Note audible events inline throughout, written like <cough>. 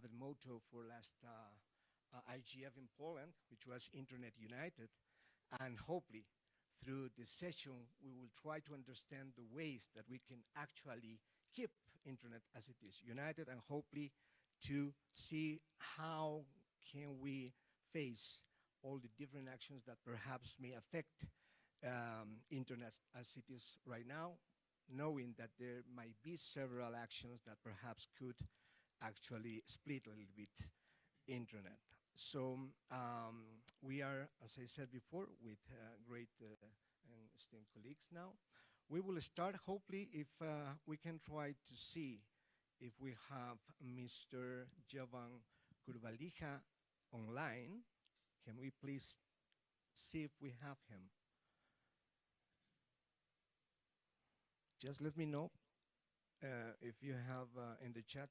have a motto for last uh, uh, IGF in Poland, which was Internet United. And hopefully, through this session, we will try to understand the ways that we can actually keep Internet as it is, united, and hopefully to see how can we face all the different actions that perhaps may affect um, Internet as it is right now, knowing that there might be several actions that perhaps could actually split a little bit Internet. So um, we are, as I said before, with uh, great uh, and esteemed colleagues now. We will start, hopefully, if uh, we can try to see if we have Mr. Jovan Kurbalija online. Can we please see if we have him? Just let me know uh, if you have uh, in the chat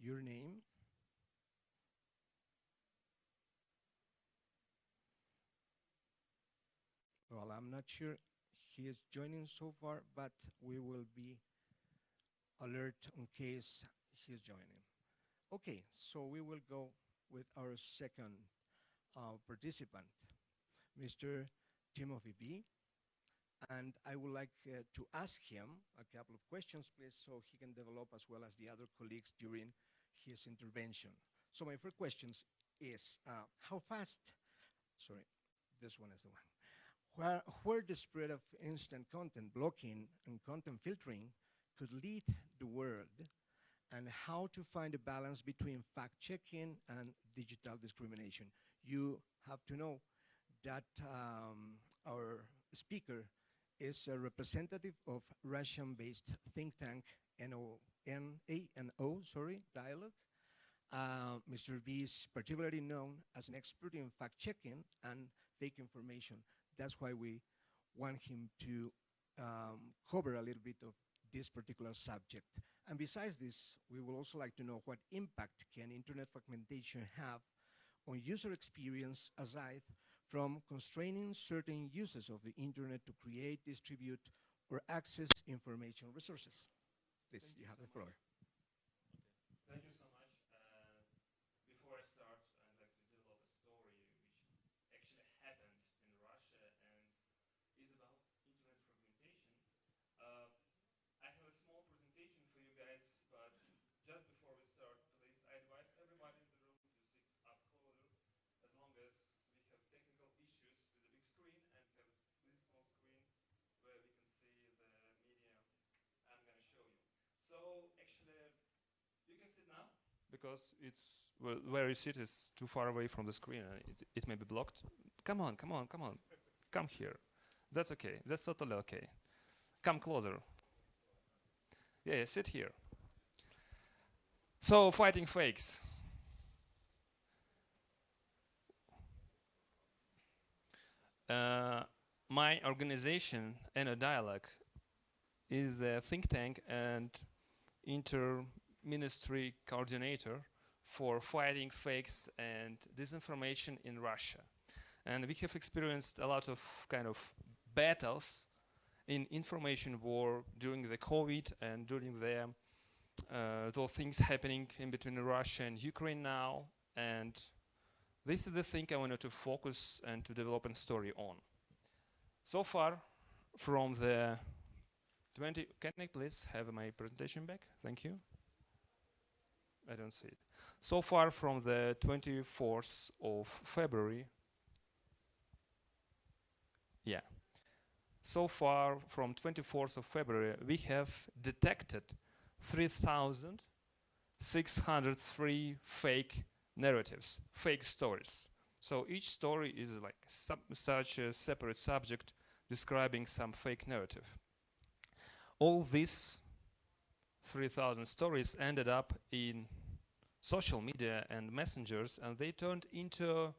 your name. Well, I'm not sure he is joining so far, but we will be alert in case he's joining. Okay, so we will go with our second uh, participant, Mr. Timothy B. And I would like uh, to ask him a couple of questions, please, so he can develop as well as the other colleagues during his intervention. So my first question is, uh, how fast, sorry, this one is the one, where, where the spread of instant content blocking and content filtering could lead the world and how to find a balance between fact-checking and digital discrimination. You have to know that um, our speaker is a representative of Russian-based think tank NO, NANO, sorry, Dialogue. Uh, Mr. B is particularly known as an expert in fact-checking and fake information. That's why we want him to um, cover a little bit of this particular subject. And besides this, we would also like to know what impact can internet fragmentation have on user experience aside from constraining certain uses of the internet to create, distribute, or access information resources. Please, you have the floor you so much. Uh, before I start, I'd like to develop a story which actually happened in Russia and is about internet fragmentation. Uh, I have a small presentation for you guys, but just before we start, please, I advise everybody in the room to sit up closer as long as we have technical issues with the big screen and have this small screen where we can see the media I'm going to show you. So actually, you can sit now because it's well, where you sit is too far away from the screen and it, it may be blocked. Come on, come on, come on. Come here. That's okay. That's totally okay. Come closer. Yeah, yeah, sit here. So, fighting fakes. Uh, my organization, NO Dialogue, is a think tank and inter-ministry coordinator for fighting fakes and disinformation in Russia. And we have experienced a lot of kind of battles in information war during the COVID and during the uh, things happening in between Russia and Ukraine now. And this is the thing I wanted to focus and to develop a story on. So far, from the 20, can I please have my presentation back? Thank you. I don't see it. So far from the 24th of February, yeah, so far from 24th of February, we have detected 3,603 fake narratives, fake stories. So each story is like such a separate subject describing some fake narrative. All these 3,000 stories ended up in social media and messengers and they turned into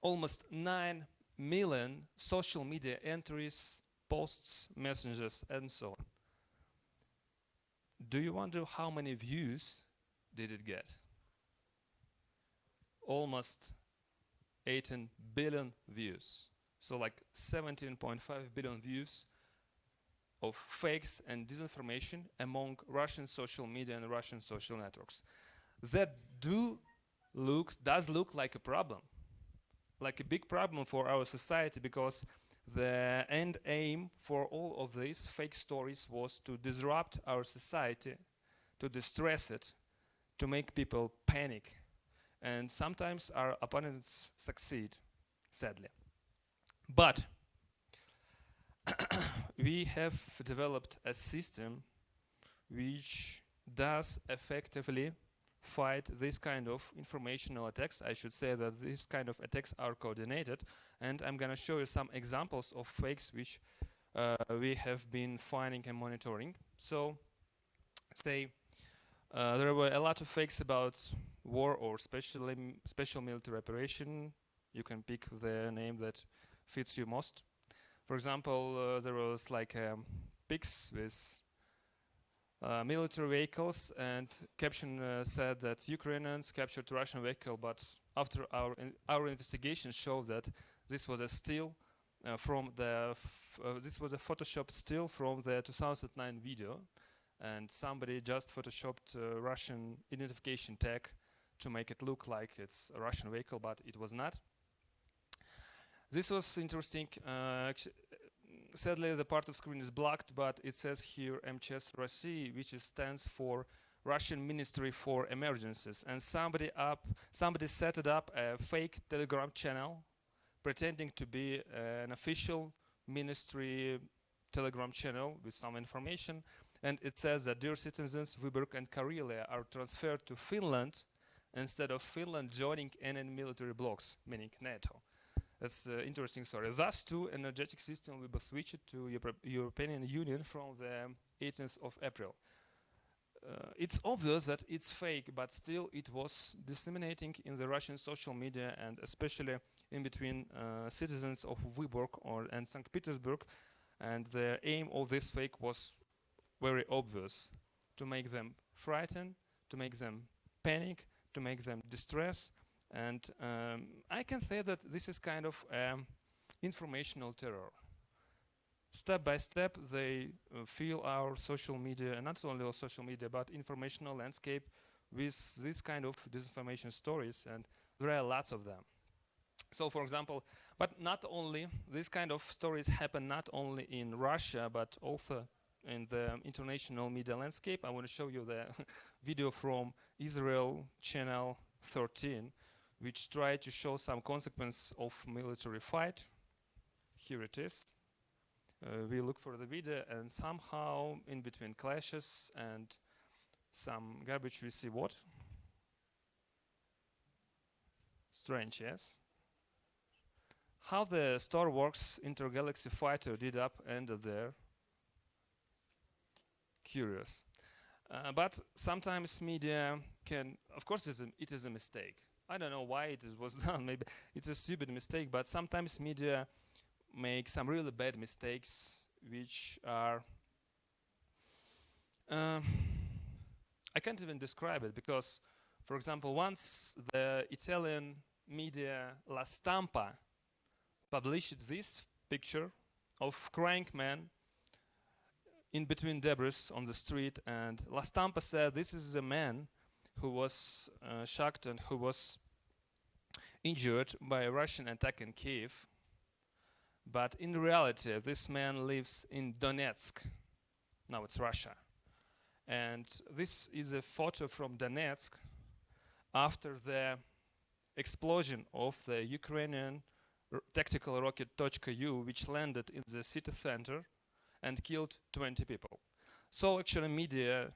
almost 9 million social media entries, posts, messages, and so on. Do you wonder how many views did it get? Almost 18 billion views. So like 17.5 billion views of fakes and disinformation among Russian social media and Russian social networks. That do look does look like a problem, like a big problem for our society because the end aim for all of these fake stories was to disrupt our society, to distress it, to make people panic. And sometimes our opponents succeed, sadly. But <coughs> we have developed a system which does effectively fight this kind of informational attacks. I should say that these kind of attacks are coordinated and I'm gonna show you some examples of fakes which uh, we have been finding and monitoring. So say uh, there were a lot of fakes about war or special, special military operation. You can pick the name that fits you most. For example, uh, there was like um, pics with uh, military vehicles and caption uh, said that Ukrainians captured Russian vehicle but after our in our investigation showed that this was a still uh, from the uh, this was a Photoshop still from the 2009 video and somebody just photoshopped Russian identification tag to make it look like it's a Russian vehicle but it was not. This was interesting uh, sadly, the part of screen is blocked, but it says here MCS Rossi, which stands for Russian Ministry for Emergencies. And somebody up, somebody set it up a fake Telegram channel, pretending to be uh, an official ministry Telegram channel with some information. And it says that, dear citizens, Vyborg and Karelia are transferred to Finland instead of Finland joining any military blocs, meaning NATO. That's uh, interesting story. Thus, too, energetic system will be switched to Euro European Union from the 18th of April. Uh, it's obvious that it's fake, but still it was disseminating in the Russian social media and especially in between uh, citizens of Vyborg or and St. Petersburg. And the aim of this fake was very obvious, to make them frightened, to make them panic, to make them distress, and um, I can say that this is kind of um, informational terror. Step by step, they uh, fill our social media, and not only our social media, but informational landscape with this kind of disinformation stories, and there are lots of them. So, for example, but not only, this kind of stories happen not only in Russia, but also in the international media landscape. I want to show you the <laughs> video from Israel channel 13, which try to show some consequence of military fight. Here it is. Uh, we look for the video and somehow in between clashes and some garbage we see what? Strange, yes? How the Star Wars intergalaxy fighter did up ended there. Curious. Uh, but sometimes media can, of course it is, a, it is a mistake. I don't know why it was <laughs> done. Maybe it's a stupid mistake, but sometimes media make some really bad mistakes, which are uh, I can't even describe it because, for example, once the Italian media La Stampa published this picture of crying man in between debris on the street, and La Stampa said this is a man who was uh, shocked and who was injured by a Russian attack in Kiev. But in reality, this man lives in Donetsk. Now it's Russia. And this is a photo from Donetsk after the explosion of the Ukrainian tactical rocket U, which landed in the city center and killed 20 people. So actually media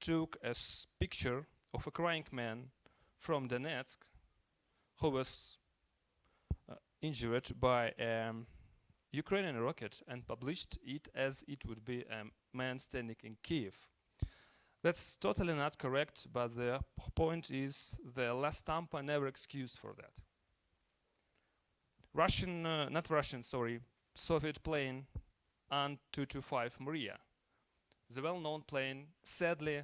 took a picture of a crying man from Donetsk who was uh, injured by a um, Ukrainian rocket and published it as it would be a man standing in Kiev. That's totally not correct, but the point is the La Stampa never excused for that. Russian, uh, not Russian, sorry, Soviet plane An-225 Mriya, the well-known plane sadly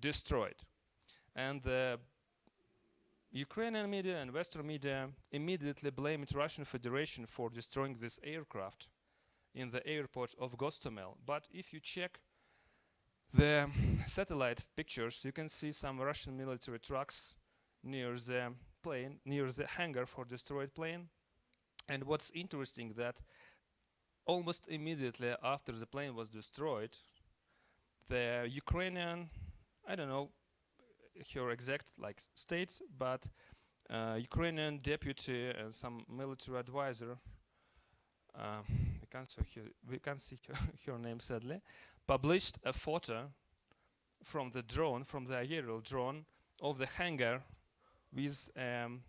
destroyed. And the Ukrainian media and Western media immediately blamed Russian Federation for destroying this aircraft in the airport of Gostomel. But if you check the satellite pictures, you can see some Russian military trucks near the plane, near the hangar for destroyed plane. And what's interesting that almost immediately after the plane was destroyed, the Ukrainian, I don't know her exact like states, but uh, Ukrainian deputy and some military advisor, uh, we can't see her, we can't see her, <laughs> her name sadly, published a photo from the drone, from the aerial drone of the hangar with um,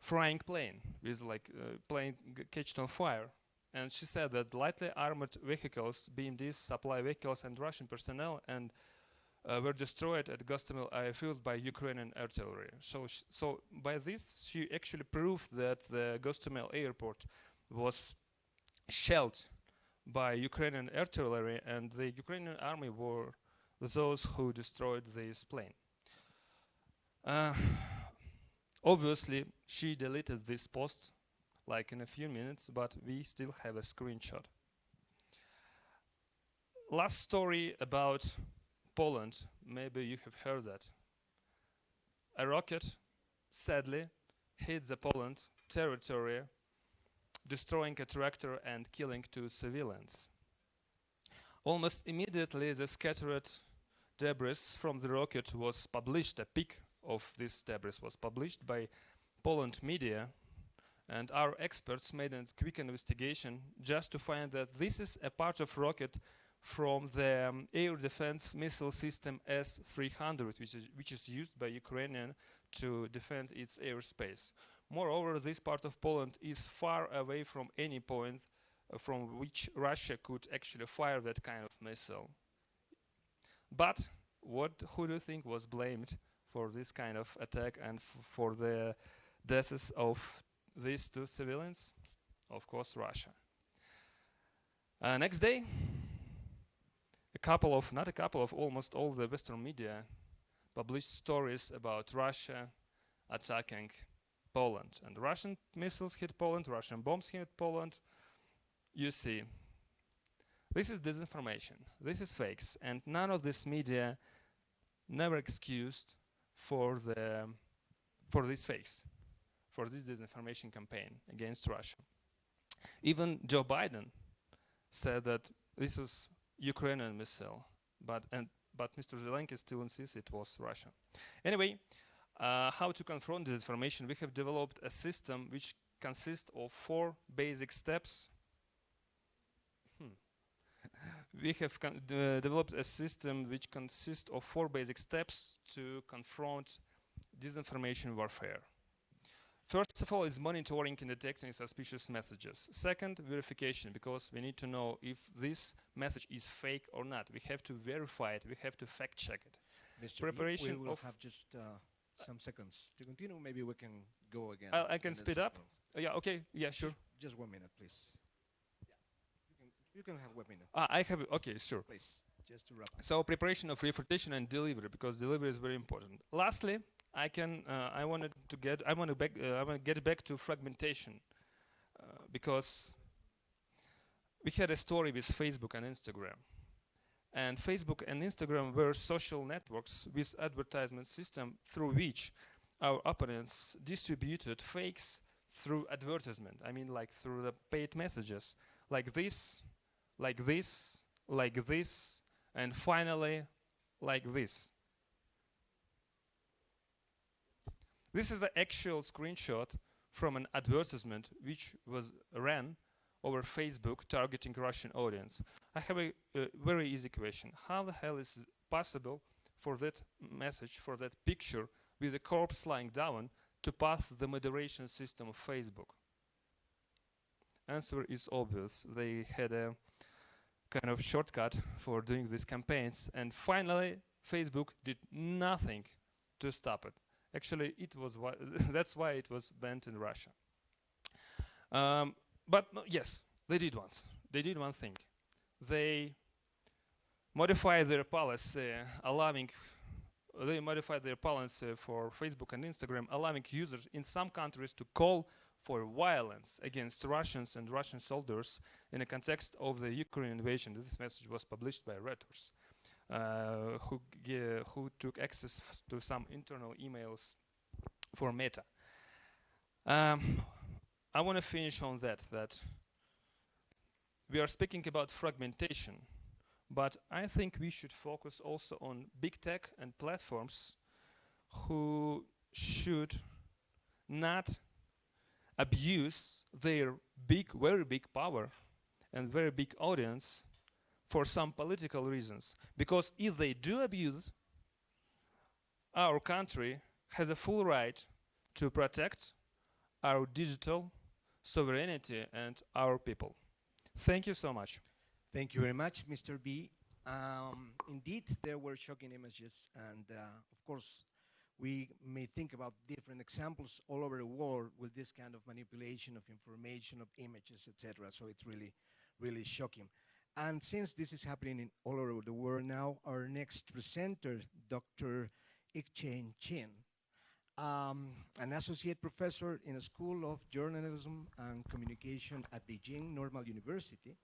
frying plane, with like uh, plane catched on fire. And she said that lightly armored vehicles, BMDs, supply vehicles, and Russian personnel and uh, were destroyed at Gostomel airfield by Ukrainian artillery. So, so by this, she actually proved that the Gostomel airport was shelled by Ukrainian artillery, and the Ukrainian army were those who destroyed this plane. Uh, obviously, she deleted this post like in a few minutes, but we still have a screenshot. Last story about Poland, maybe you have heard that. A rocket, sadly, hit the Poland territory, destroying a tractor and killing two civilians. Almost immediately, the scattered debris from the rocket was published. A pic of this debris was published by Poland media and our experts made a quick investigation just to find that this is a part of rocket from the um, air defense missile system S-300, which is, which is used by Ukrainian to defend its airspace. Moreover, this part of Poland is far away from any point uh, from which Russia could actually fire that kind of missile. But what who do you think was blamed for this kind of attack and for the deaths of these two civilians? Of course, Russia. Uh, next day, couple of, not a couple of, almost all the Western media published stories about Russia attacking Poland. And Russian missiles hit Poland, Russian bombs hit Poland. You see, this is disinformation, this is fakes, and none of this media never excused for the for these fakes for this disinformation campaign against Russia. Even Joe Biden said that this was Ukrainian missile, but and but Mr. Zelensky still insists it was Russia. Anyway, uh, how to confront disinformation? We have developed a system which consists of four basic steps. Hmm. <laughs> we have de developed a system which consists of four basic steps to confront disinformation warfare. First of all is monitoring and detecting suspicious messages. Second, verification, because we need to know if this message is fake or not. We have to verify it, we have to fact check it. Mr. Preparation we will have just uh, some seconds to continue. Maybe we can go again. I, I can speed up. Uh, yeah, okay, yeah, sure. Just, just one minute, please. Yeah. You can, you can have one minute, Ah, I have, okay, sure. please, just to wrap up. So preparation of refutation and delivery, because delivery is very important. Lastly, I can, uh, I wanted to get, I want to uh, I want to get back to fragmentation, uh, because we had a story with Facebook and Instagram. And Facebook and Instagram were social networks with advertisement system through which our opponents distributed fakes through advertisement. I mean like through the paid messages. Like this, like this, like this, and finally like this. This is an actual screenshot from an advertisement which was ran over Facebook targeting Russian audience. I have a, a very easy question. How the hell is it possible for that message, for that picture with a corpse lying down to pass the moderation system of Facebook? Answer is obvious. They had a kind of shortcut for doing these campaigns and finally Facebook did nothing to stop it. Actually, it was why <laughs> that's why it was banned in Russia. Um, but yes, they did once. They did one thing. They modified their policy, allowing they modified their policy for Facebook and Instagram, allowing users in some countries to call for violence against Russians and Russian soldiers in the context of the Ukraine invasion. This message was published by Reuters, who, g- who took access to some internal emails for Meta. Um, I want to finish on that, that we are speaking about fragmentation, but I think we should focus also on big tech and platforms who should not abuse their big, very big power and very big audience for some political reasons. Because if they do abuse, our country has a full right to protect our digital sovereignty and our people. Thank you so much. Thank you very much, Mr. B. Um, indeed, there were shocking images, and uh, of course, we may think about different examples all over the world with this kind of manipulation of information, of images, etc. So it's really, really shocking. And since this is happening in all over the world now, our next presenter, Dr. Yik Chan Chin, um, an associate professor in a School of Journalism and Communication at Beijing Normal University.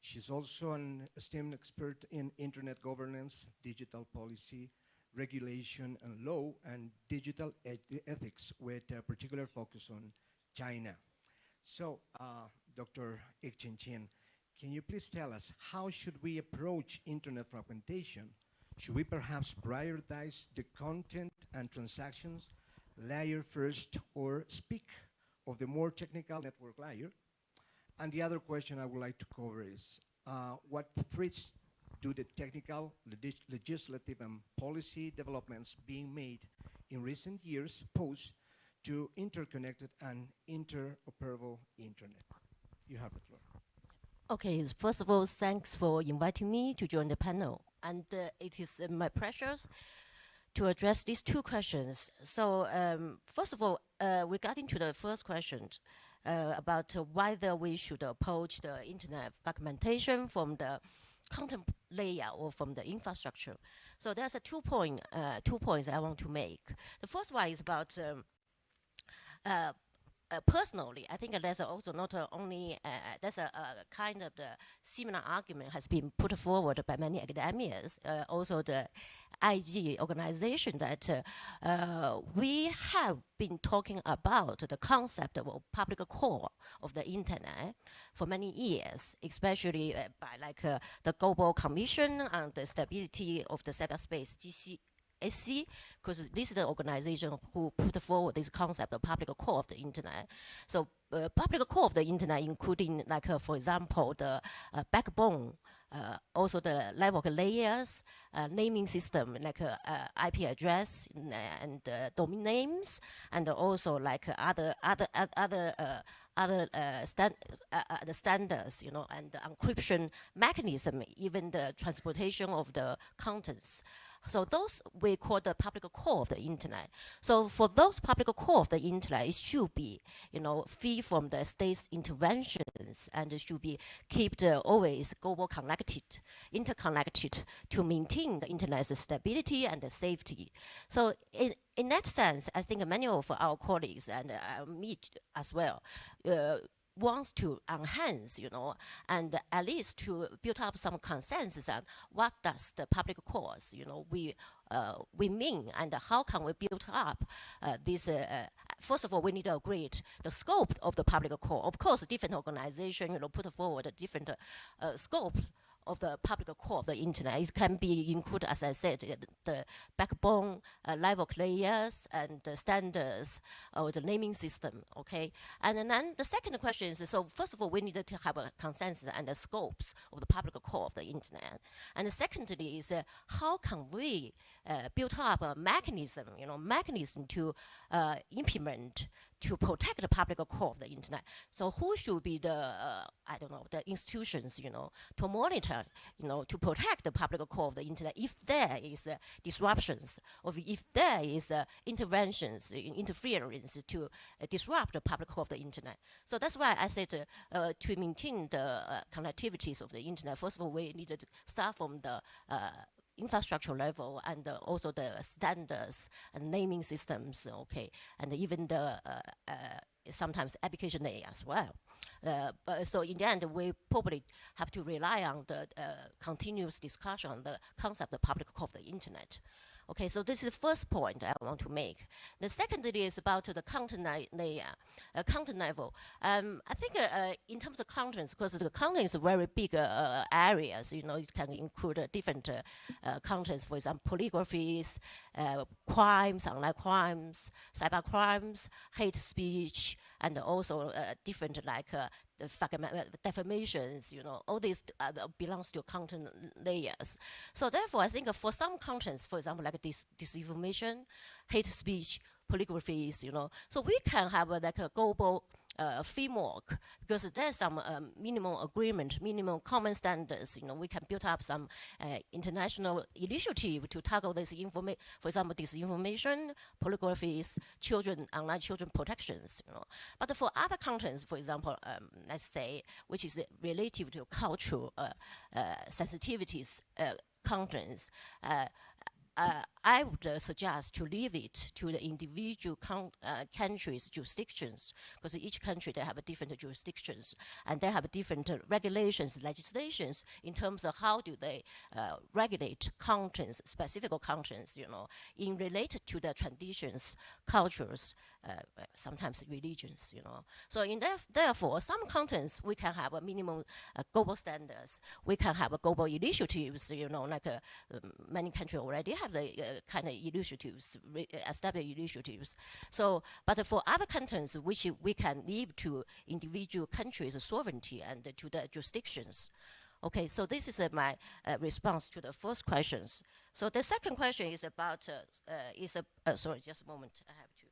She's also an esteemed expert in internet governance, digital policy, regulation and law, and digital eth- ethics with a particular focus on China. So, uh, Dr. Yik Chan Chin, can you please tell us how should we approach internet fragmentation? Should we perhaps prioritize the content and transactions layer first or speak of the more technical network layer? And the other question I would like to cover is uh, what threats do the technical, legis- legislative, and policy developments being made in recent years pose to interconnected and interoperable internet? You have the floor. Okay, first of all, thanks for inviting me to join the panel. And uh, it is uh, my pleasure to address these two questions. So, um, first of all, uh, regarding to the first question uh, about whether we should approach the internet fragmentation from the content layer or from the infrastructure. So there's a two point, uh, two points I want to make. The first one is about um, uh, uh, personally, I think that's also not uh, only uh, there's a, a kind of the similar argument has been put forward by many academics, uh, also the IG organization that uh, uh, we have been talking about the concept of public core of the internet for many years, especially uh, by like uh, the Global Commission on the Stability of the Cyberspace, GC, SC, because this is the organization who put forward this concept of public core of the internet. So uh, public core of the internet, including like, uh, for example, the uh, backbone, uh, also the level layers, uh, naming system like uh, IP address and domain names, and also like other other oth- other other uh, stand, uh, uh, the standards, you know, and the encryption mechanism, even the transportation of the contents. So those we call the public core of the internet. So for those public core of the internet, it should be, you know, free from the state's interventions and it should be kept uh, always global connected, interconnected to maintain the internet's stability and the safety. So in, in that sense, I think many of our colleagues and uh, me as well, uh, wants to enhance, you know, and at least to build up some consensus on what does the public cause, you know, we uh, we mean and how can we build up uh, this. Uh, uh, first of all, we need to agree the scope of the public core. Of course, different organizations, you know, put forward a different uh, scope of the public core of the internet. It can be include, as I said, uh, the, backbone, uh, level layers, and the standards, or the naming system. Okay, and then the second question is: so first of all, we need to have a consensus and the scopes of the public core of the internet, and secondly is uh, how can we uh, build up a mechanism, you know, mechanism to uh, implement to protect the public core of the internet. So who should be the, uh, I don't know, the institutions, you know, to monitor, you know, to protect the public core of the internet if there is uh, disruptions or if there is uh, interventions, interference to uh, disrupt the public core of the internet. So that's why I said uh, uh, to maintain the connectivities of the internet, first of all, we needed to start from the infrastructure level and uh, also the standards and naming systems, okay, and even the uh, uh, sometimes application layer as well. Uh, but so in the end, we probably have to rely on the uh, continuous discussion on the concept of public core of the internet. Okay, so this is the first point I want to make. The second is about the content layer, uh, content level. Um, I think uh, uh, in terms of contents, because the content is very big uh, areas, you know, it can include uh, different uh, contents, for example, pornographies, crimes, online crimes, cyber crimes, hate speech, and also uh, different like uh, the uh, defamations, you know, all these uh, belongs to content layers. So therefore, I think for some contents, for example, like dis disinformation, hate speech, polygraphies, you know, so we can have uh, like a global uh, framework because there's some um, minimum agreement, minimum common standards. You know, we can build up some uh, international initiative to tackle this information. For example, disinformation, polygraphies, children, online children protections. You know, but for other contents, for example, um, let's say, which is relative to cultural uh, uh sensitivities uh, contents. Uh, uh, I would uh, suggest to leave it to the individual uh, countries' jurisdictions, because each country they have different jurisdictions and they have different uh, regulations, legislations in terms of how do they uh, regulate contents, specific contents, you know, in related to the traditions, cultures, uh, sometimes religions, you know. So in therefore, some contents we can have a minimum global standards. We can have global initiatives, you know, like many countries already have the uh, kind of initiatives, established initiatives. So, but for other contents, which we can leave to individual countries' sovereignty and to the jurisdictions. Okay, so this is uh, my uh, response to the first questions. So the second question is about, uh, is a, sorry, just a moment, I have to.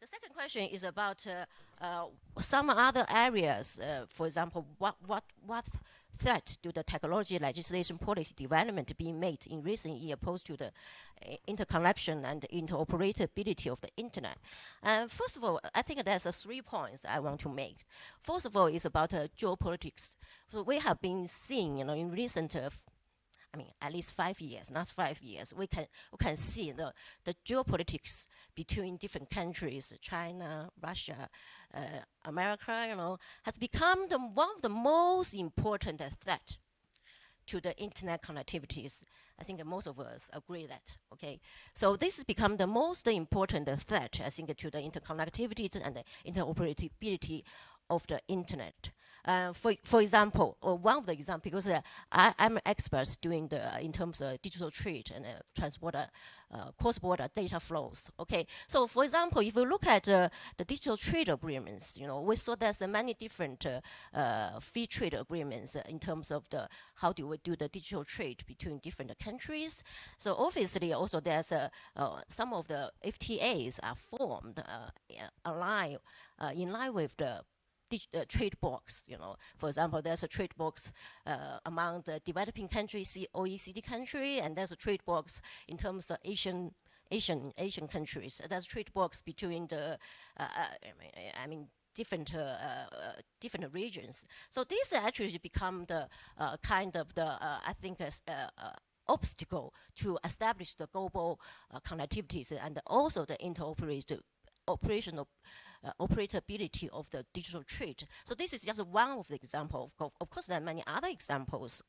The second question is about uh, some other areas, for example, what, what, what threat to the technology legislation policy development being made in recent years opposed to the uh, interconnection and interoperability of the internet. Uh, first of all, I think there's uh, three points I want to make. First of all is about uh, geopolitics. So we have been seeing, you know, in recent uh, I mean, at least five years, not five years, we can, we can see the, the geopolitics between different countries, China, Russia, uh, America, you know, has become the, one of the most important threat to the internet connectivities. I think most of us agree that, okay? So this has become the most important threat, I think, to the interconnectivity and the interoperability of the internet. Uh, for, for example, or one of the examples, because uh, I, am an expert doing the, uh, in terms of digital trade and uh, uh, cross-border data flows. Okay, so for example, if you look at uh, the digital trade agreements, you know, we saw there's many different free trade agreements in terms of the how do we do the digital trade between different countries. So obviously, also there's some of the FTAs are formed align in line with the uh, trade box. You know, for example, there's a trade box uh, among the developing countries, OECD country, and there's a trade box in terms of Asian Asian Asian countries. There's a trade box between the, uh, uh I mean, different uh, uh, different regions. So these actually become the kind of the I think obstacle to establish the global connectivities and also the interoperability operational uh, operability of the digital trade. So this is just one of the examples. Of, of course, there are many other examples.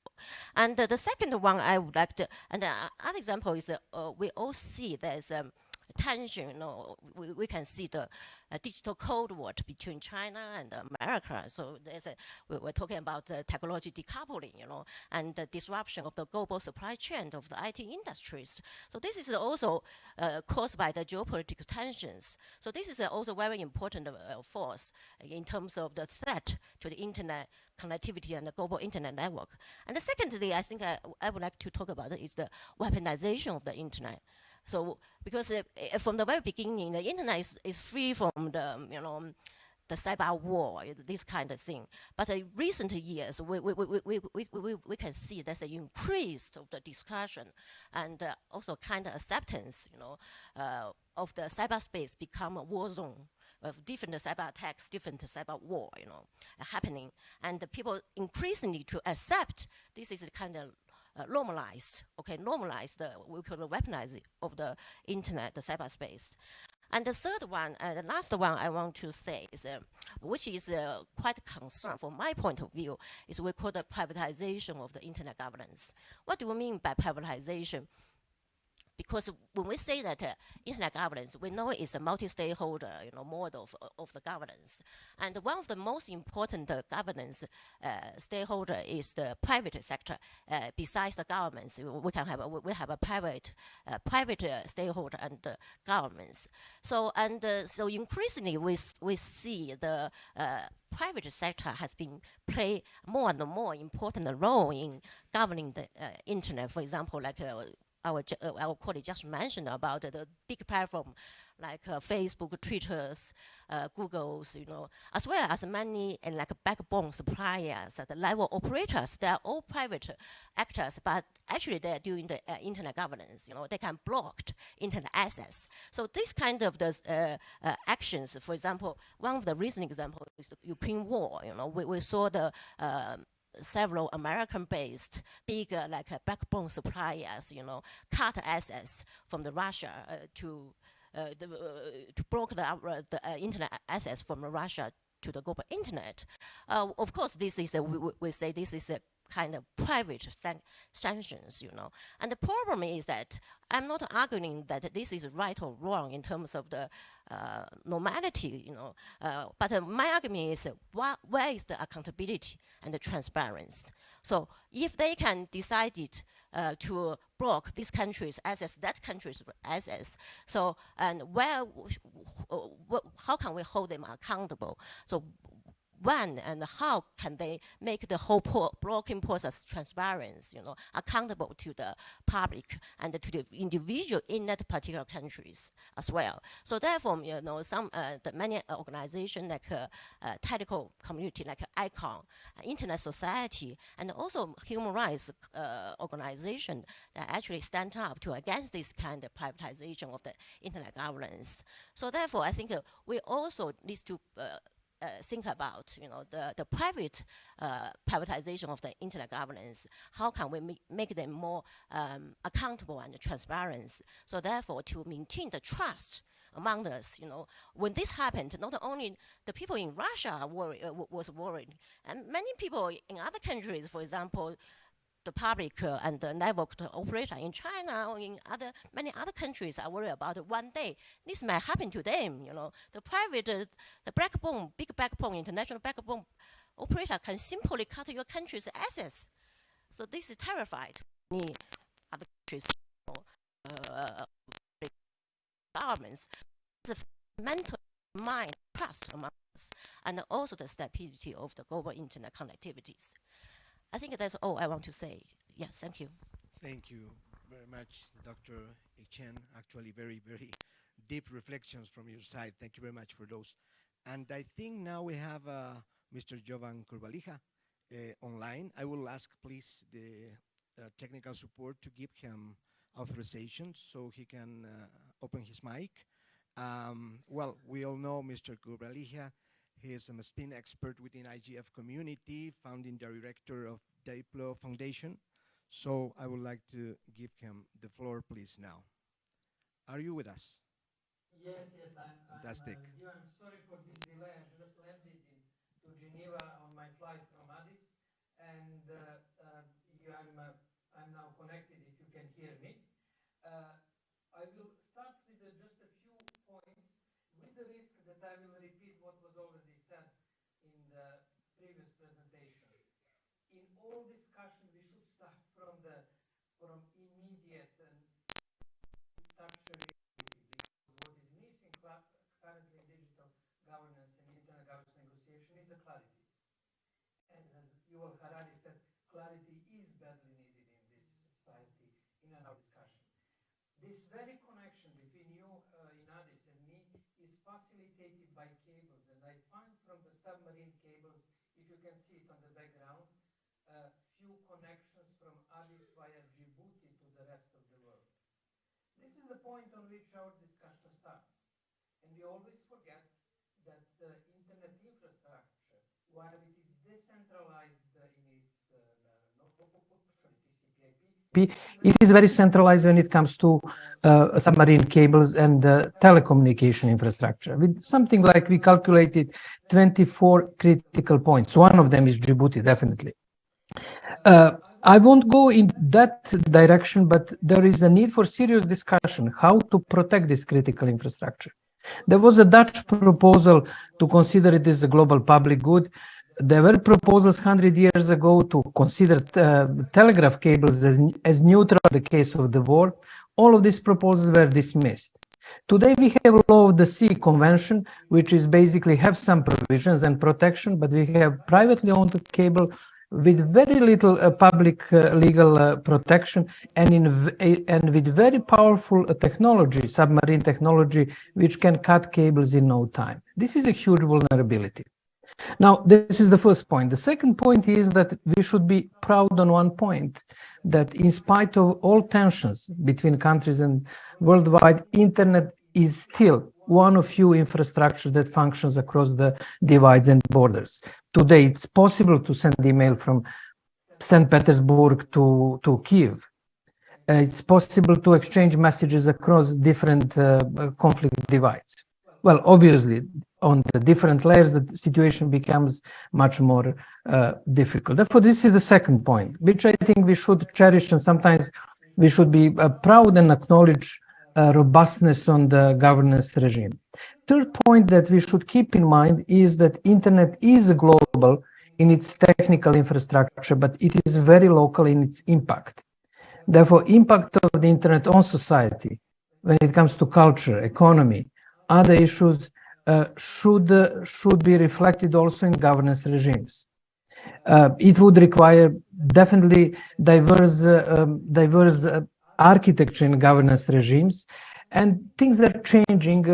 And uh, the second one I would like to, and the other example is uh, we all see there's um, tension, you know, we, we can see the uh, digital cold war between China and America. So there's a, we, are talking about the technology decoupling, you know, and the disruption of the global supply chain of the IT industries. So this is also uh, caused by the geopolitical tensions. So this is also very important uh, force in terms of the threat to the internet connectivity and the global internet network. And the secondly, I think I, I would like to talk about is the weaponization of the internet. So because uh, from the very beginning, the internet is, is free from the, you know, the cyber war, this kind of thing. But in recent years, we, we, we, we, we, we, we can see there's an increase of the discussion and uh, also kind of acceptance, you know, uh, of the cyberspace become a war zone of different cyber attacks, different cyber war, you know, happening. And the people increasingly to accept this is a kind of uh, normalize, okay, normalize the, we call the weaponize of the internet, the cyberspace. And the third one, and the last one I want to say is, uh, which is uh, quite a concern from my point of view, is we call the privatization of the internet governance. What do we mean by privatization? Because when we say that uh, internet governance, we know it's a multi-stakeholder, you know, model of, of the governance. And one of the most important uh, governance uh, stakeholder is the private sector. Uh, besides the governments, we can have a, we have a private uh, private uh, stakeholder and governments. So and so increasingly we we see the private sector has been play more and more important role in governing the internet. For example, like our, uh, colleague just mentioned about the big platform like Facebook, Twitter's, Google's, you know, as well as many and like backbone suppliers, the level operators, they are all private actors, but actually they're doing the uh, internet governance, you know, they can block internet access. So this kind of the, uh, uh, actions, for example, one of the recent examples is the Ukraine war, you know, we, we saw the um, several American-based big uh, like uh, backbone suppliers, you know, cut access from the Russia uh, to uh, the, uh, to block the, the internet access from Russia to the global internet. of course, this is a, we, we say this is a kind of private san sanctions, you know. And the problem is that I'm not arguing that this is right or wrong in terms of the uh, normality, you know. Uh, but uh, my argument is what, where is the accountability and the transparency? So if they can decide it uh, to block this country's assets, that country's assets, so and where, how can we hold them accountable? So when and how can they make the whole blocking process transparent, you know, accountable to the public and to the individual in that particular countries as well. So therefore, you know, some uh, the many organizations like uh, uh, technical community like ICANN, Internet Society, and also human rights uh, organization that actually stand up to against this kind of privatization of the internet governance. So therefore, I think uh, we also need to uh, think about, you know, the, the private uh, privatization of the internet governance, how can we make, make them more um, accountable and transparent? So therefore, to maintain the trust among us, you know, when this happened, not only the people in Russia were, uh, was worried, and many people in other countries, for example, the public uh, and the network operator in China or in other many other countries are worried about one day this might happen to them. You know, the private, uh, the backbone, big backbone, international backbone operator can simply cut your country's assets. So this is terrified. Many other countries, uh, governments, the mental mind trust among us, and also the stability of the global internet connectivities. I think that's all I want to say. Yes, thank you. Thank you very much, Dr. Chen. Actually, very, very deep reflections from your side. Thank you very much for those. And I think now we have uh, Mr. Jovan Kurbalija uh, online. I will ask, please, the uh, technical support to give him authorization so he can uh, open his mic. Um, well, we all know Mr. Kurbalija he is a spin expert within IGF community, founding director of Diplo Foundation. So I would like to give him the floor, please, now. Are you with us? Yes, yes, I'm, Fantastic. I'm, uh. I'm sorry for this delay. I just landed in to Geneva on my flight from Addis, and uh, uh, you, I'm, uh, I'm now connected if you can hear me. Uh, I will start with just a few points with the risk that I will repeat what was already said in the previous presentation. In all discussion, we should start from the from immediate and touch reality because what is missing currently in digital governance and internet governance negotiation is a clarity. And as Yuval Harari said, clarity is badly needed in this society in our discussion. This very connection between you uh, in Addis and me is facilitated by cables. And I find from the submarine cables, if you can see it on the background, a uh, few connections from Addis via Djibouti to the rest of the world. This is the point on which our discussion starts. And we always forget that the internet infrastructure, while it is decentralized in its uh, no, TCP/IP, TCP. It is very centralized when it comes to uh, submarine cables and uh, telecommunication infrastructure. With something like we calculated 24 critical points. One of them is Djibouti, definitely. Uh, I won't go in that direction, but there is a need for serious discussion how to protect this critical infrastructure. There was a Dutch proposal to consider it as a global public good. There were proposals 100 years ago to consider uh, telegraph cables as, as neutral in the case of the war. All of these proposals were dismissed. Today we have law of the sea convention, which is basically have some provisions and protection, but we have privately owned cable with very little uh, public uh, legal uh, protection and in and with very powerful uh, technology, submarine technology, which can cut cables in no time. This is a huge vulnerability. Now, this is the first point. The second point is that we should be proud on one point, that in spite of all tensions between countries and worldwide, internet is still one of few infrastructure that functions across the divides and borders. Today, it's possible to send email from St. Petersburg to, to Kiev. Uh, it's possible to exchange messages across different uh, conflict divides. Well, obviously, on the different layers, the situation becomes much more uh, difficult. Therefore, this is the second point, which I think we should cherish and sometimes we should be uh, proud and acknowledge uh, robustness on the governance regime. Third point that we should keep in mind is that internet is global in its technical infrastructure, but it is very local in its impact. Therefore, impact of the internet on society, when it comes to culture, economy, other issues, should uh, should be reflected also in governance regimes. Uh, it would require definitely diverse uh, um, diverse architecture in governance regimes. And things are changing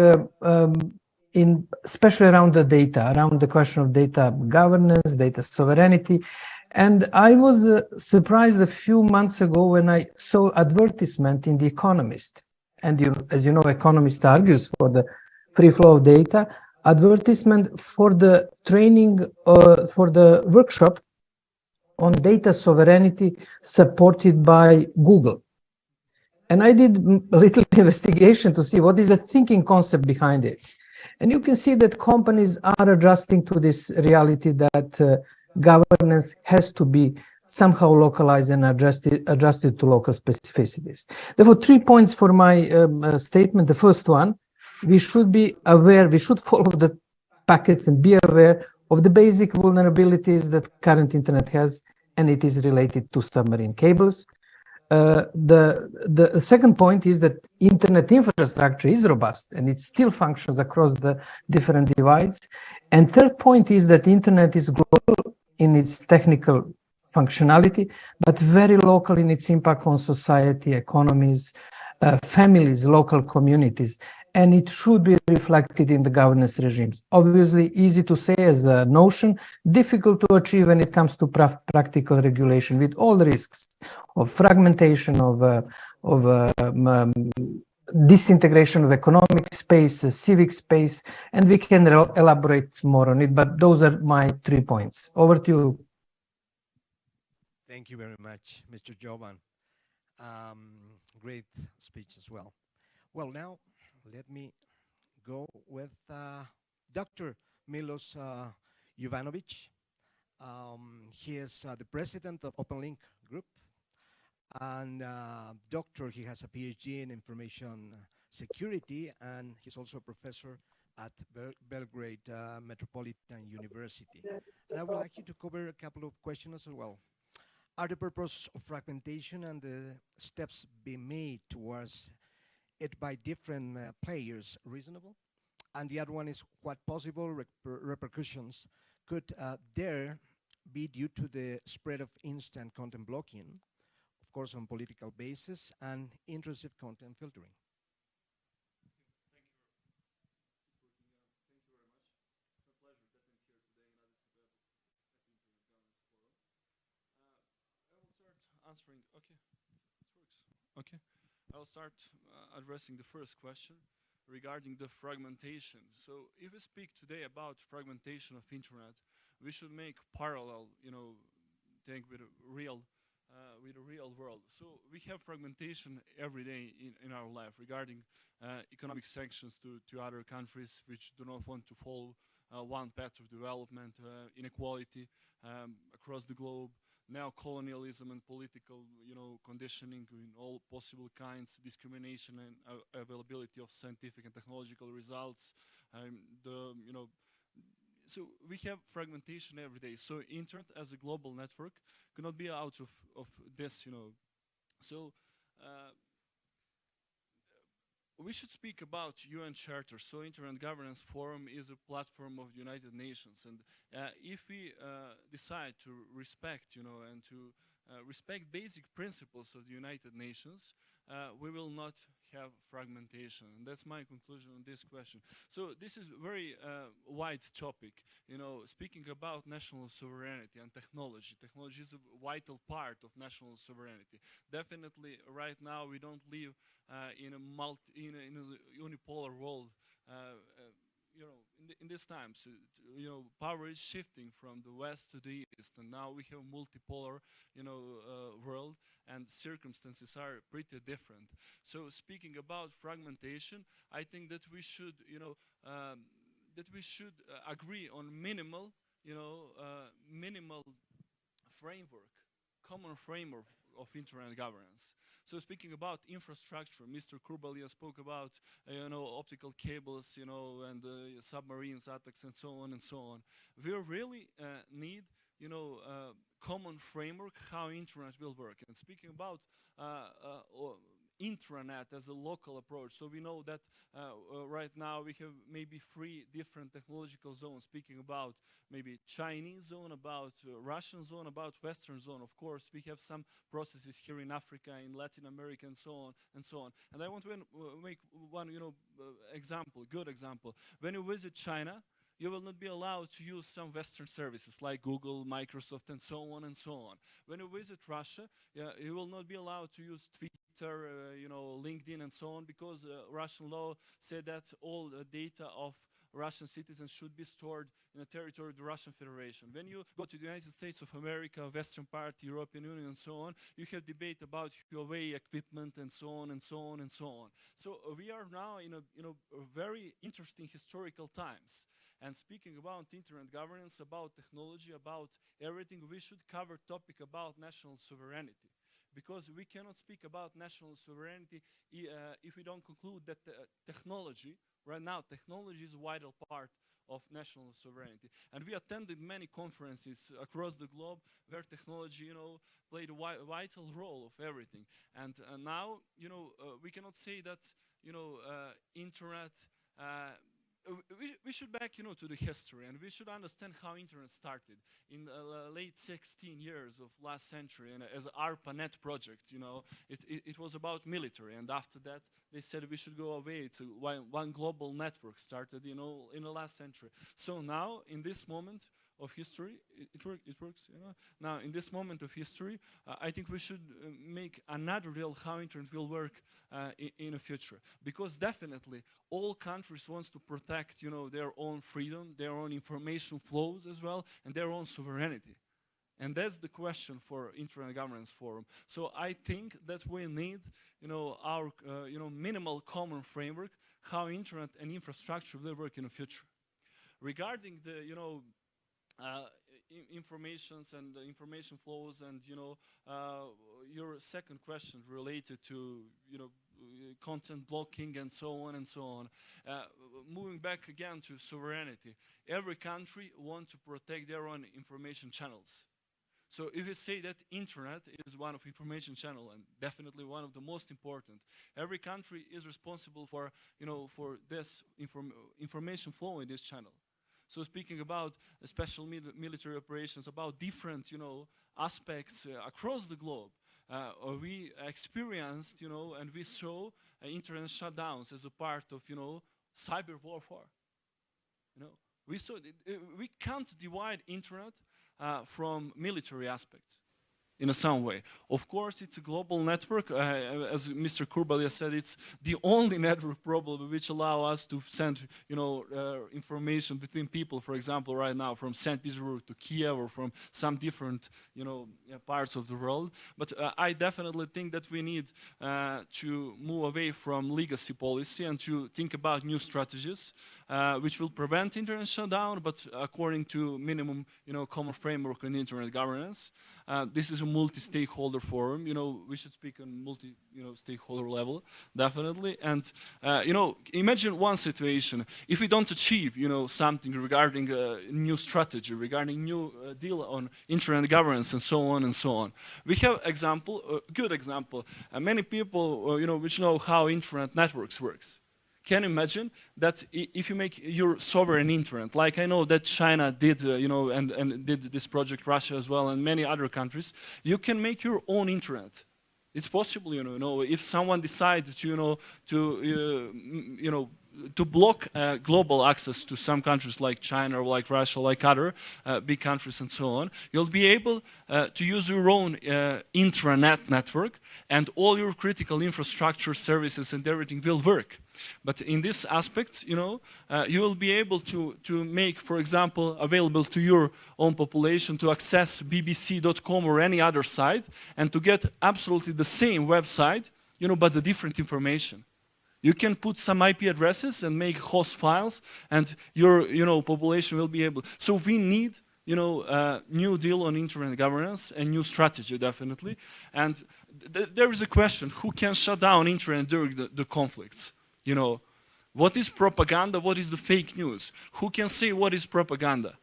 um, in especially around the data, around the question of data governance, data sovereignty. And I was uh, surprised a few months ago when I saw advertisement in The Economist. And you, as you know, Economist argues for the free flow of data, advertisement for the training, uh, for the workshop on data sovereignty supported by Google. And I did a <laughs> little investigation to see what is the thinking concept behind it. And you can see that companies are adjusting to this reality that uh, governance has to be somehow localized and adjusted, adjusted to local specificities. Therefore, three points for my um, uh, statement. The first one, we should be aware, we should follow the packets and be aware of the basic vulnerabilities that current internet has, and it is related to submarine cables. Uh, the the second point is that internet infrastructure is robust and it still functions across the different divides. And third point is that internet is global in its technical functionality, but very local in its impact on society, economies, uh, families, local communities and it should be reflected in the governance regimes. Obviously, easy to say as a notion, difficult to achieve when it comes to pra practical regulation with all the risks of fragmentation, of, uh, of uh, um, disintegration of economic space, uh, civic space, and we can elaborate more on it, but those are my three points. Over to you. Thank you very much, Mr. Jovan. Um, great speech as well. Well, now let me go with uh, Dr. Milos uh, Jovanovic. Um, he is uh, the president of OpenLink Group and uh, doctor. He has a PhD in information security and he's also a professor at Bel Belgrade uh, Metropolitan University. And I would like you to cover a couple of questions as well. Are the purpose of fragmentation and the steps being made towards it by different uh, players reasonable? And the other one is what possible reper repercussions could uh, there be due to the spread of instant content blocking, of course on political basis, and intrusive content filtering? answering. Okay, it works. Okay. I'll start uh, addressing the first question regarding the fragmentation. So if we speak today about fragmentation of internet, we should make parallel, you know, think with real uh, with the real world. So we have fragmentation every day in, in our life regarding uh, economic sanctions to, to other countries which do not want to follow uh, one path of development, uh, inequality um, across the globe, neo-colonialism and political, you know, conditioning in all possible kinds, discrimination and uh, availability of scientific and technological results, um, the, you know, so we have fragmentation every day. So internet as a global network cannot be out of, of this, you know. So uh, we should speak about UN Charter. So Internet Governance Forum is a platform of the United Nations. And uh, if we uh, decide to respect, you know, and to uh, respect basic principles of the United Nations, uh, we will not have fragmentation. And that's my conclusion on this question. So this is a very uh, wide topic, you know, speaking about national sovereignty and technology. Technology is a vital part of national sovereignty. Definitely right now we don't live uh, in a multi, in a, in a unipolar world. Uh, uh, you know, in, the, in these times, uh, you know, power is shifting from the west to the east, and now we have a multipolar, you know, world, and circumstances are pretty different. So, speaking about fragmentation, I think that we should, you know, um, that we should agree on minimal, you know, minimal framework, common framework of internet governance. So speaking about infrastructure, Mr. Kurbalija spoke about, uh, you know, optical cables, you know, and uh, submarines, attacks, and so on and so on. We really uh, need, you know, uh, common framework how internet will work. And speaking about uh, uh, intranet as a local approach. So we know that uh, uh, right now we have maybe three different technological zones speaking about maybe Chinese zone, about uh, Russian zone, about Western zone. Of course, we have some processes here in Africa, in Latin America, and so on and so on. And I want to make one, you know, example, good example. When you visit China, you will not be allowed to use some Western services like Google, Microsoft, and so on and so on. When you visit Russia, you will not be allowed to use Twitter Twitter, uh, you know, LinkedIn and so on, because uh, Russian law said that all the data of Russian citizens should be stored in the territory of the Russian Federation. When you go to the United States of America, Western part, European Union and so on, you have debate about Huawei equipment and so on and so on and so on. So uh, we are now in a, you know, a very interesting historical times. And speaking about internet governance, about technology, about everything, we should cover topic about national sovereignty because we cannot speak about national sovereignty uh, if we don't conclude that uh, technology, right now, technology is a vital part of national sovereignty. And we attended many conferences across the globe where technology, you know, played a vital role of everything. And uh, now, you know, uh, we cannot say that, you know, uh, internet uh, we, we should back, you know, to the history, and we should understand how internet started in the uh, late 16 years of last century, and as ARPANET project, you know, it, it, it, was about military, and after that, they said we should go away to one, one global network started, you know, in the last century. So now, in this moment, of history, it, it, work, it works, you know. Now, in this moment of history, uh, I think we should uh, make another real how internet will work uh, in, in, the future. Because definitely, all countries wants to protect, you know, their own freedom, their own information flows as well, and their own sovereignty. And that's the question for Internet Governance Forum. So I think that we need, you know, our, uh, you know, minimal common framework how internet and infrastructure will work in the future. Regarding the, you know, uh, informations and information flows and you know uh, your second question related to you know content blocking and so on and so on uh, moving back again to sovereignty every country wants to protect their own information channels so if you say that internet is one of information channel and definitely one of the most important, every country is responsible for, you know, for this inform information flow in this channel. So speaking about uh, special mil military operations, about different, you know, aspects uh, across the globe, uh, we experienced, you know, and we saw internet shutdowns as a part of, you know, cyber warfare. You know, we saw we can't divide internet uh, from military aspects. In a some way. Of course, it's a global network. Uh, as Mr. Kurbalija said, it's the only <laughs> network probably which allow us to send, you know, uh, information between people. For example, right now from St. Petersburg to Kiev or from some different, you know, parts of the world. But uh, I definitely think that we need uh, to move away from legacy policy and to think about new strategies. Uh, which will prevent internet shutdown, but according to minimum, you know, common framework on internet governance. Uh, this is a multi-stakeholder forum. You know, we should speak on multi, you know, stakeholder level, definitely. And uh, you know, imagine one situation: if we don't achieve, you know, something regarding a new strategy, regarding new uh, deal on internet governance, and so on and so on. We have example, a good example. Uh, many people, uh, you know, which know how internet networks works can imagine that if you make your sovereign internet, like I know that China did, uh, you know, and, and did this project, Russia as well, and many other countries, you can make your own internet. It's possible, you know, you know if someone decides to, you know, to, uh, you know, to block uh, global access to some countries like China or like Russia, like other uh, big countries and so on, you'll be able uh, to use your own uh, intranet network and all your critical infrastructure services and everything will work. But in this aspect, you know, uh, you will be able to, to make, for example, available to your own population to access bbc.com or any other site and to get absolutely the same website, you know, but the different information. You can put some IP addresses and make host files and your, you know, population will be able. So we need you know, uh, new deal on internet governance and new strategy, definitely. And th there is a question, who can shut down internet during the, the conflicts? You know, what is propaganda? What is the fake news? Who can say what is propaganda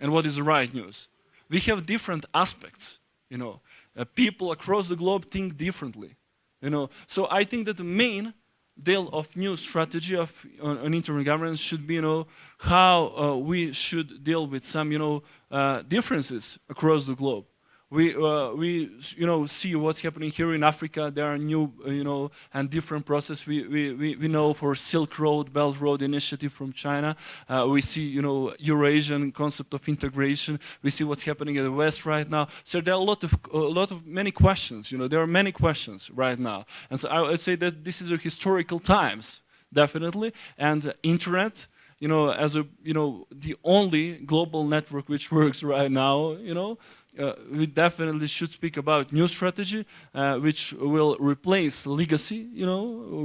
and what is the right news? We have different aspects, you know. Uh, people across the globe think differently, you know. So I think that the main deal of new strategy of on internet governance should be, you know, how uh, we should deal with some, you know, uh, differences across the globe we uh, we you know see what's happening here in Africa. There are new uh, you know and different process. We, we we we know for Silk Road, Belt Road initiative from China. Uh, we see you know Eurasian concept of integration. We see what's happening in the West right now. So there are a lot of a lot of many questions. You know there are many questions right now, and so I would say that this is a historical times definitely, and internet you know, as a, you know, the only global network which <laughs> works right now, you know, uh, we definitely should speak about new strategy, uh, which will replace legacy, you know,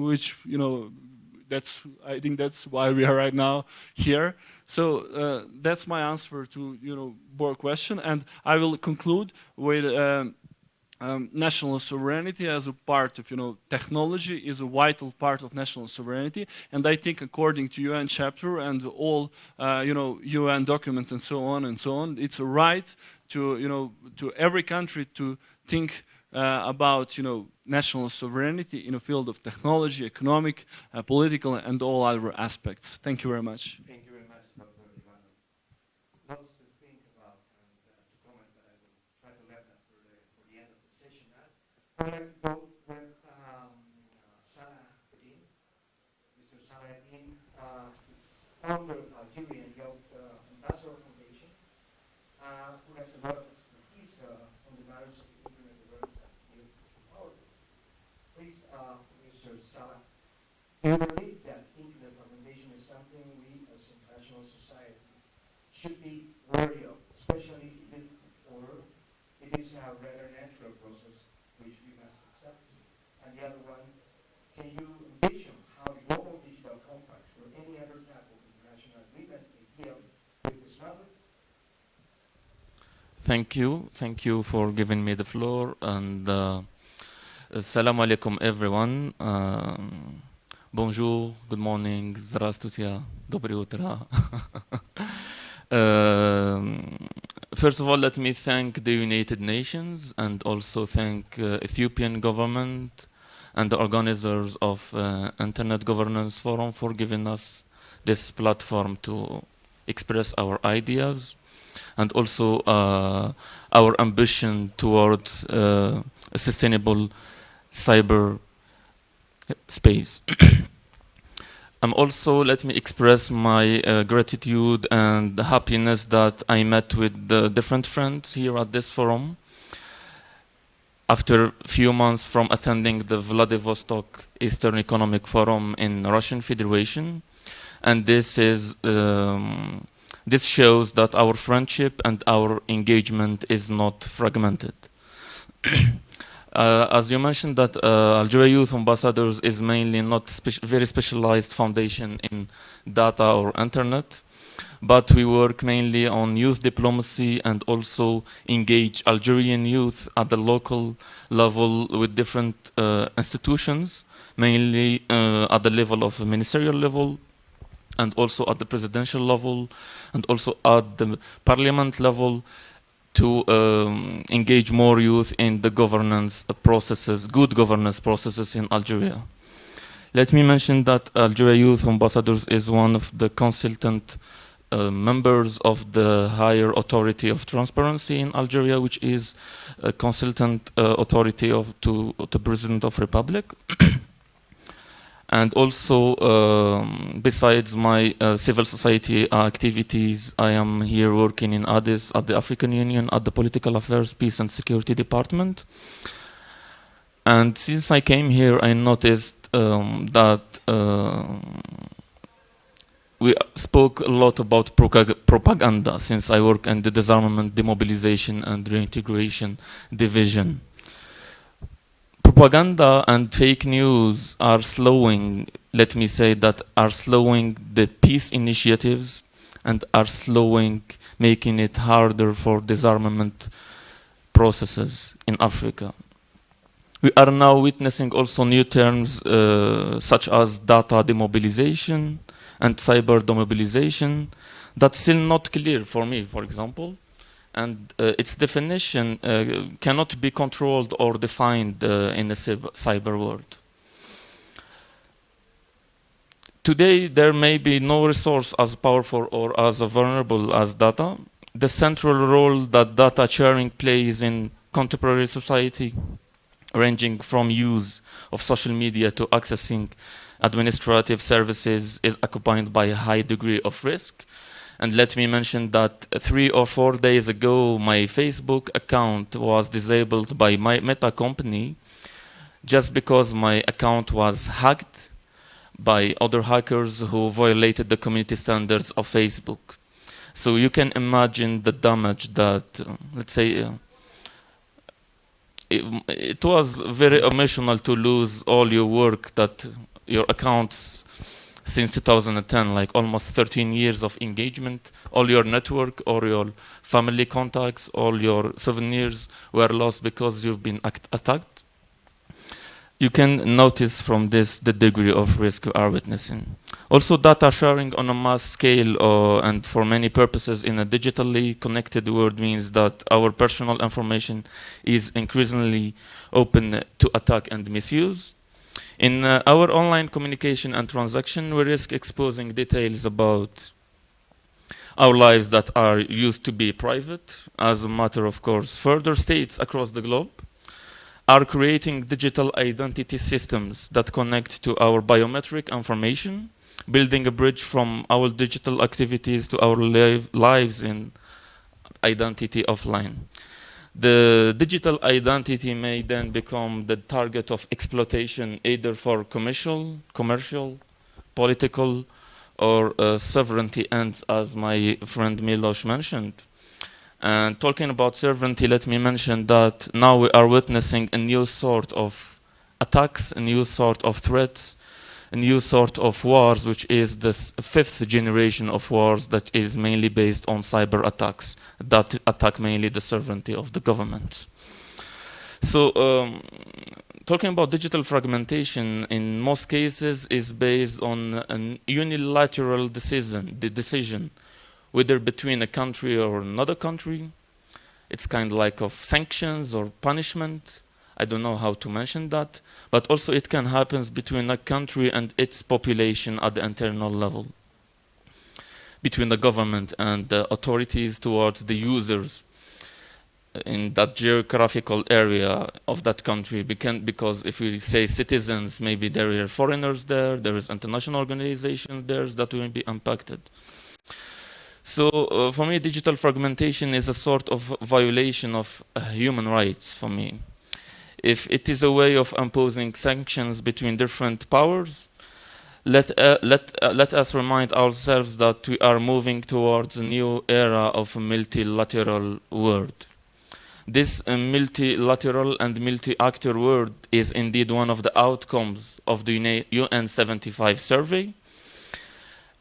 which, you know, that's, I think that's why we are right now here. So uh, that's my answer to, you know, board question. And I will conclude with um, um, national sovereignty as a part of, you know, technology is a vital part of national sovereignty. And I think according to UN chapter and all, uh, you know, UN documents and so on and so on, it's a right to, you know, to every country to think uh, about, you know, national sovereignty in a field of technology, economic, uh, political, and all other aspects. Thank you very much. Thank you very much, Dr. Ivanov. Lots to think about and uh, to comment, but I will try to let that for the, for the end of the session. To go with um, Salahuddin. Mr. Salahuddin uh, is founder of Algerian Youth uh, Ambassador Foundation, uh, who has a lot of expertise uh, on the matters of internet awareness and youth empowerment. Please, uh, Mr. Salah, do you believe that internet recommendation is something we as international society should be wary of, especially if or it is a rather natural process which we must accept? And the other one, can you envision how the global digital compact or any other type of international agreement may deal with this matter? Thank you. Thank you for giving me the floor. And uh, Assalamu alaikum, everyone. Um, bonjour, good morning, здравствуйте, доброе утро. Um, first of all, let me thank the United Nations and also thank uh, Ethiopian government and the organizers of uh, Internet Governance Forum for giving us this platform to express our ideas and also uh, our ambition towards uh, a sustainable cyber space. <coughs> um, also, let me express my uh, gratitude and happiness that I met with the different friends here at this forum. After a few months from attending the Vladivostok Eastern Economic Forum in Russian Federation. And this is um, this shows that our friendship and our engagement is not fragmented. <coughs> Uh, as you mentioned that uh, Algeria Youth Ambassadors is mainly not spe very specialized foundation in data or internet, but we work mainly on youth diplomacy and also engage Algerian youth at the local level with different uh, institutions, mainly uh, at the level of ministerial level and also at the presidential level and also at the parliament level to um, engage more youth in the governance processes, good governance processes in Algeria. Let me mention that Algeria Youth Ambassadors is one of the consultant uh, members of the higher authority of transparency in Algeria, which is a consultant uh, authority of to the President of Republic. <coughs> and also, um, besides my uh, civil society activities, I am here working in Addis at the African Union at the Political Affairs, Peace and Security Department. And since I came here, I noticed um, that we spoke a lot about propaganda since I work in the disarmament, demobilization and reintegration division. Propaganda and fake news are slowing, let me say that, are slowing the peace initiatives and are slowing, making it harder for disarmament processes in Africa. We are now witnessing also new terms uh, such as data demobilization, and cyber demobilization that's still not clear for me, for example. And uh, its definition uh, cannot be controlled or defined uh, in the cyber world. Today, there may be no resource as powerful or as vulnerable as data. The central role that data sharing plays in contemporary society, ranging from use of social media to accessing administrative services is accompanied by a high degree of risk. And let me mention that three or four days ago, my Facebook account was disabled by my Meta company just because my account was hacked by other hackers who violated the community standards of Facebook. So you can imagine the damage that, uh, let's say, uh, it, it was very emotional to lose all your work that your accounts since 2010, like almost 13 years of engagement, all your network or your family contacts, all your souvenirs were lost because you've been attacked. You can notice from this the degree of risk you are witnessing. Also data sharing on a mass scale uh, and for many purposes in a digitally connected world means that our personal information is increasingly open to attack and misuse. In uh, our online communication and transaction, we risk exposing details about our lives that are used to be private. As a matter of course, further states across the globe are creating digital identity systems that connect to our biometric information, building a bridge from our digital activities to our lives in identity offline the digital identity may then become the target of exploitation either for commercial, commercial, political, or uh, sovereignty ends, as my friend Milos mentioned. And talking about sovereignty, let me mention that now we are witnessing a new sort of attacks, a new sort of threats, new sort of wars, which is this fifth generation of wars that is mainly based on cyber attacks that attack mainly the sovereignty of the government. So um, talking about digital fragmentation in most cases is based on a unilateral decision, the decision whether between a country or another country. It's kind of like of sanctions or punishment I don't know how to mention that, but also it can happen between a country and its population at the internal level, between the government and the authorities towards the users in that geographical area of that country. Because if we say citizens maybe there are foreigners there there is international organizations there that will be impacted. So uh, for me digital fragmentation is a sort of violation of uh, human rights for me if it is a way of imposing sanctions between different powers, let, uh, let, uh, let us remind ourselves that we are moving towards a new era of a multilateral world. This uh, multilateral and multi-actor world is indeed one of the outcomes of the UN 75 survey.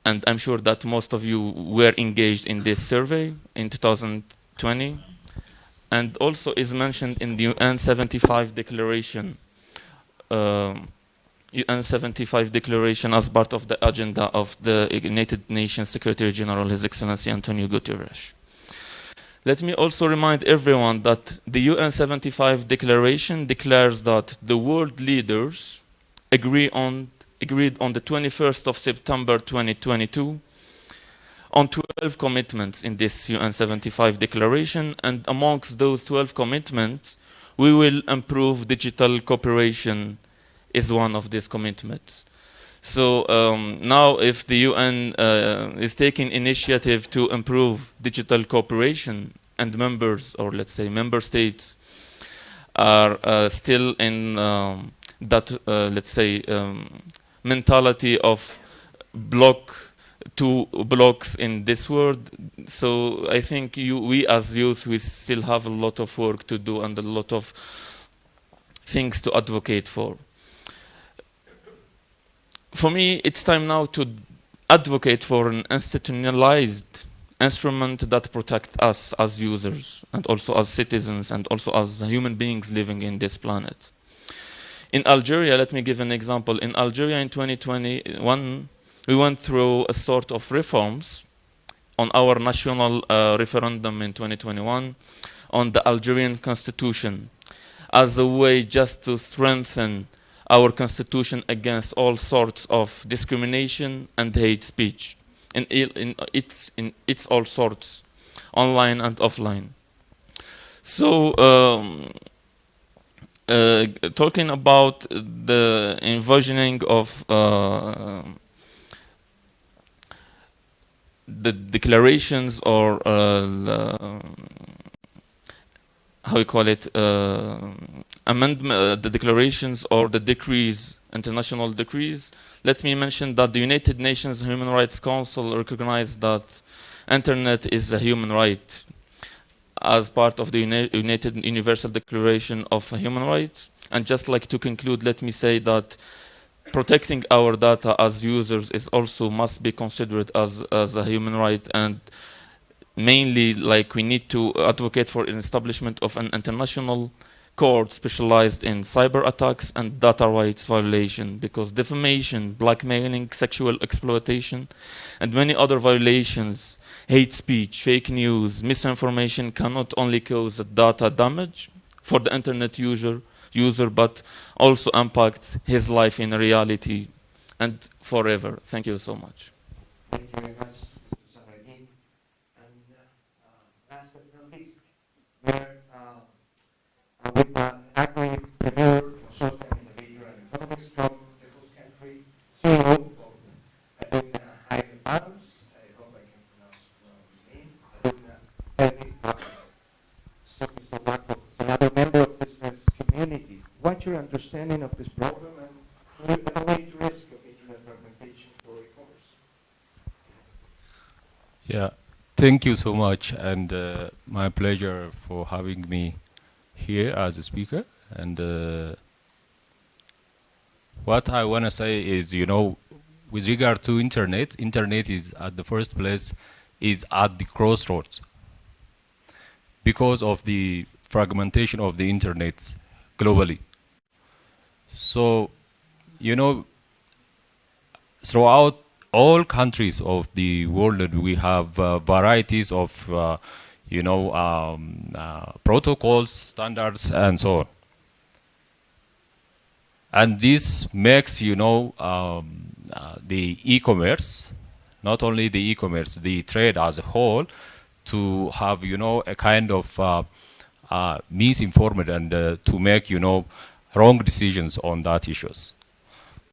And I'm sure that most of you were engaged in this survey in 2020 and also is mentioned in the UN 75 declaration. Um, UN 75 declaration as part of the agenda of the United Nations Secretary General, His Excellency Antonio Guterres. Let me also remind everyone that the UN 75 declaration declares that the world leaders agree on, agreed on the 21st of September 2022 on 12 commitments in this UN 75 declaration and amongst those 12 commitments we will improve digital cooperation is one of these commitments. So um, now if the UN uh, is taking initiative to improve digital cooperation and members or let's say member states are uh, still in um, that uh, let's say um, mentality of block two blocks in this world so I think you, we as youth we still have a lot of work to do and a lot of things to advocate for for me, it's time now to advocate for an institutionalized instrument that protects us as users and also as citizens and also as human beings living in this planet. In Algeria, let me give an example. In Algeria in 2021, we went through a sort of reforms on our national uh, referendum in 2021 on the Algerian constitution as a way just to strengthen our constitution against all sorts of discrimination and hate speech in, in, its, in its all sorts, online and offline. So, um, uh, talking about the envisioning of uh, the declarations or uh, how you call it uh, amendment, uh, the declarations or the decrees, international decrees, let me mention that the United Nations Human Rights Council recognized that internet is a human right as part of the Uni United Universal Declaration of Human Rights. And just like to conclude, let me say that protecting our data as users is also must be considered as, as a human right and mainly like we need to advocate for an establishment of an international court specialized in cyber attacks and data rights violation because defamation, blackmailing, sexual exploitation, and many other violations, hate speech, fake news, misinformation cannot only cause data damage for the internet user, user but also impact his life in reality and forever. Thank you so much. Thank you very much, uh, we're uh, with uh, consultant, innovator, and from the host country, CEO of Aduna High Farms. I hope I can pronounce well his name, Aduna Heavy Farms. So, Mr. Waco is another member of the business your understanding of this program and evaluate risk of internet fragmentation for e-commerce? Yeah, thank you so much, and uh, my pleasure for having me here as a speaker. And uh, what I want to say is, you know, with regard to internet, internet is at the first place is at the crossroads because of the fragmentation of the internet globally. So, you know, throughout all countries of the world, we have uh, varieties of, uh, you know, um, uh, protocols, standards, and so on. And this makes, you know, um, uh, the e-commerce, not only the e-commerce, the trade as a whole, to have, you know, a kind of uh, uh, misinformed and to make, you know, wrong decisions on that issues.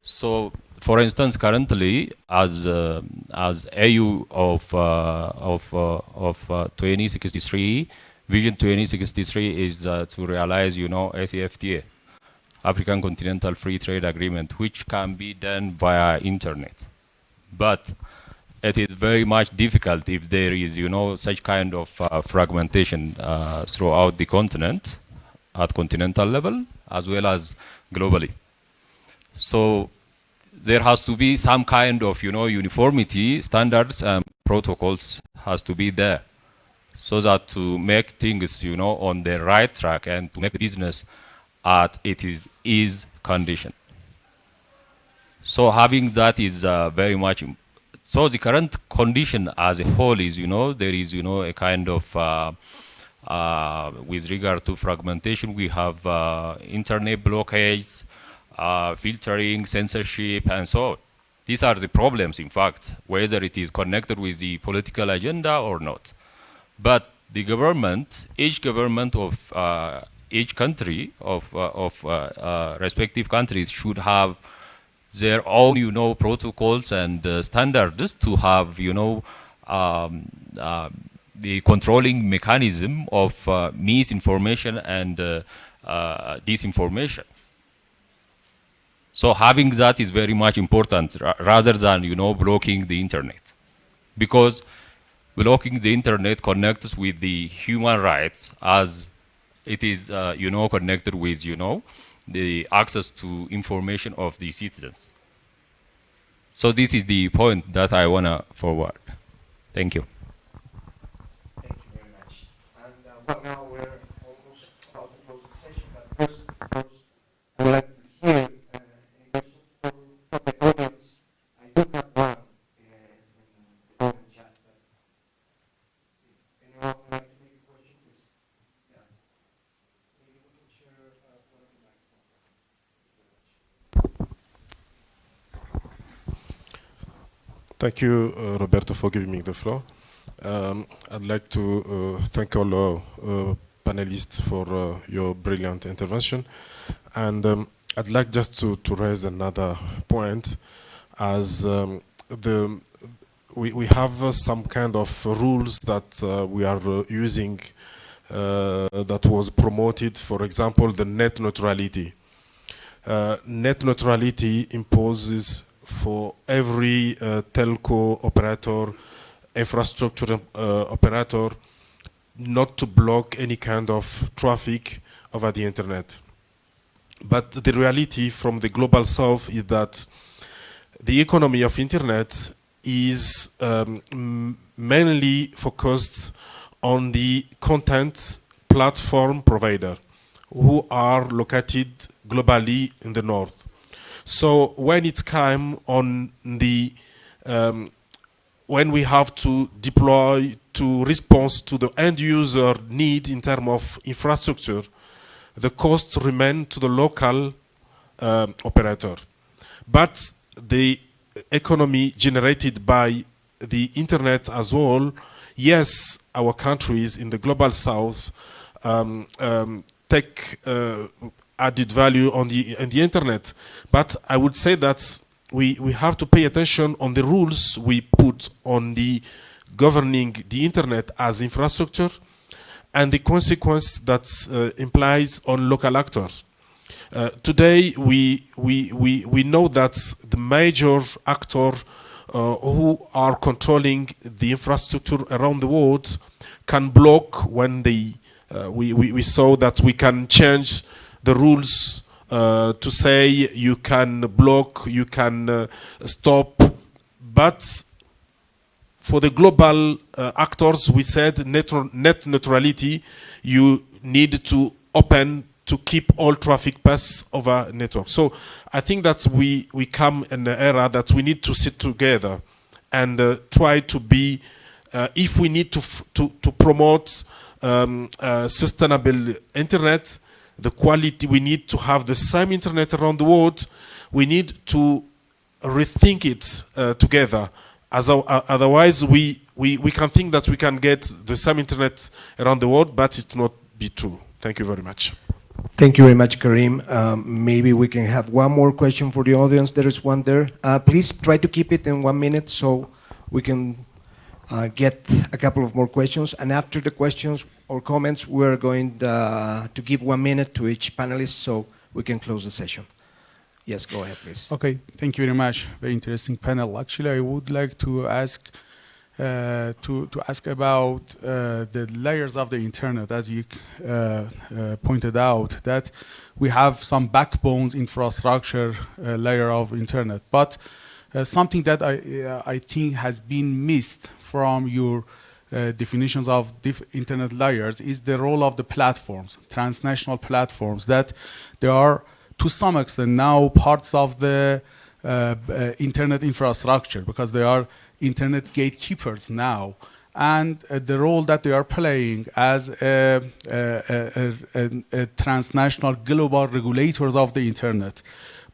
So, for instance, currently, as uh, as AU of uh, of uh, of uh, 2063, Vision 2063 is uh, to realize, you know, ACFTA, African Continental Free Trade Agreement, which can be done via internet. But it is very much difficult if there is, you know, such kind of uh, fragmentation throughout the continent at continental level as well as globally. So there has to be some kind of, you know, uniformity, standards and protocols has to be there so that to make things, you know, on the right track and to make the business at it is ease condition. So having that is uh, very much. So the current condition as a whole is, you know, there is, you know, a kind of uh, uh, with regard to fragmentation, we have uh, internet blockades, uh, filtering, censorship, and so on. These are the problems, in fact, whether it is connected with the political agenda or not. But the government, each government of uh, each country of, uh, of uh, respective countries should have their own, you know, protocols and standards to have, you know, um, the controlling mechanism of uh, misinformation and uh, uh, disinformation. So having that is very much important rather than, you know, blocking the internet. Because blocking the internet connects with the human rights as it is, uh, you know, connected with, you know, the access to information of the citizens. So this is the point that I want to forward. Thank you. Thank you very much. Uh, now we're almost about to close the session, but first, of course, I would like to hear uh, from, from the audience. I do have one uh, in the comment chat, but anyone would like to make a question, please. Yeah. Maybe we can share uh, one of the microphones. Thank you, uh, Roberto, for giving me the floor. Um, I'd like to uh, thank all uh, uh, panelists for uh, your brilliant intervention. And um, I'd like just to, to raise another point as um, the, we, we have uh, some kind of rules that uh, we are using that was promoted, for example, the net neutrality. Net neutrality imposes for every telco operator, infrastructure uh, operator, not to block any kind of traffic over the internet. But the reality from the global south is that the economy of internet is um, mainly focused on the content platform provider who are located globally in the north. So when it's time on the um, when we have to deploy to response to the end user need in terms of infrastructure, the cost remain to the local um, operator. But the economy generated by the internet as well, yes, our countries in the global south um, um, take uh, added value on the on the internet. But I would say that we we have to pay attention on the rules we put on the governing the internet as infrastructure and the consequence that uh, implies on local actors. Uh, today, we, we, we, we know that the major actor uh, who are controlling the infrastructure around the world can block when they, uh, we, we, we saw that we can change the rules uh, to say you can block, you can uh, stop, but for the global uh, actors, we said net, net neutrality, you need to open to keep all traffic pass over network. So I think that we, we come in an era that we need to sit together and uh, try to be, uh, if we need to, to, to promote um, uh, sustainable internet, the quality, we need to have the same internet around the world. We need to rethink it uh, together. As uh, otherwise, we, we, we can think that we can get the same internet around the world, but it not be true. Thank you very much. Thank you very much, Karim. Um, maybe we can have one more question for the audience. There is one there. Uh, please try to keep it in one minute so we can uh, get a couple of more questions. And after the questions or comments, we're going uh, to give one minute to each panelist. So we can close the session. Yes, go ahead, please. Okay, thank you very much. Very interesting panel. Actually, I would like to ask uh, to to ask about uh, the layers of the internet, as you uh, uh, pointed out, that we have some backbones infrastructure uh, layer of internet, but uh, something that I uh, I think has been missed from your uh, definitions of internet layers is the role of the platforms, transnational platforms, that there are to some extent now parts of the uh, uh, internet infrastructure because they are internet gatekeepers now. And uh, the role that they are playing as a, a, a, a, transnational global regulators of the internet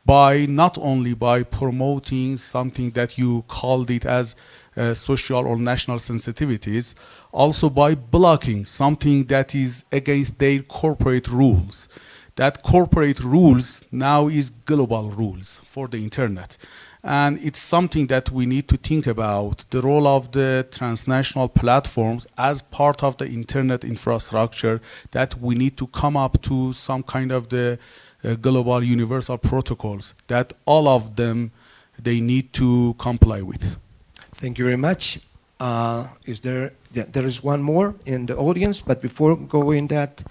by not only by promoting something that you called it as uh, social or national sensitivities, also by blocking something that is against their corporate rules. That corporate rules now is global rules for the internet. And it's something that we need to think about, the role of the transnational platforms as part of the internet infrastructure that we need to come up to some kind of the global universal protocols that all of them, they need to comply with. Thank you very much. Uh, is there, yeah, there is one more in the audience, but before going that,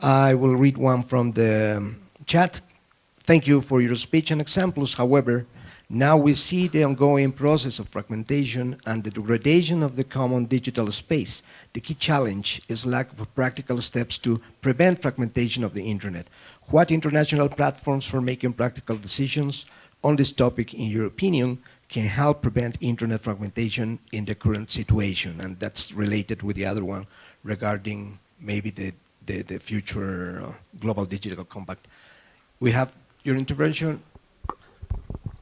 I will read one from the chat. Thank you for your speech and examples. However, now we see the ongoing process of fragmentation and the degradation of the common digital space. The key challenge is lack of practical steps to prevent fragmentation of the internet. What international platforms for making practical decisions on this topic, in your opinion, can help prevent internet fragmentation in the current situation? And that's related with the other one regarding maybe the, the, the future uh, global digital compact. We have your intervention,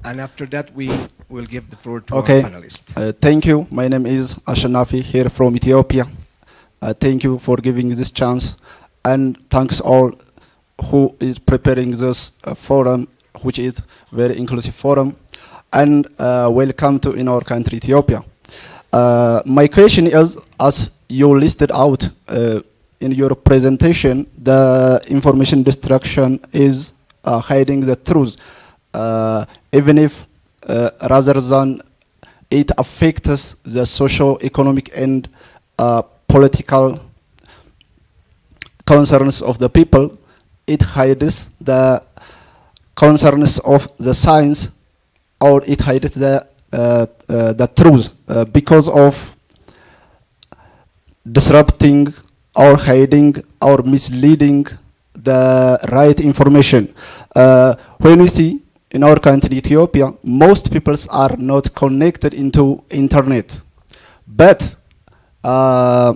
and after that we will give the floor to okay. our panelists. Uh, thank you. My name is Ashanafi here from Ethiopia. Uh, thank you for giving this chance and thanks all who is preparing this uh, forum which is very inclusive forum and uh, welcome to in our country Ethiopia. Uh, my question is as you listed out in your presentation the information destruction is hiding the truth even if rather than it affects the social, economic, and uh, political concerns of the people, it hides the concerns of the science or it hides the, uh, uh, the truth uh, because of disrupting or hiding or misleading the right information. when we see in our country, Ethiopia, most peoples are not connected into internet. But uh,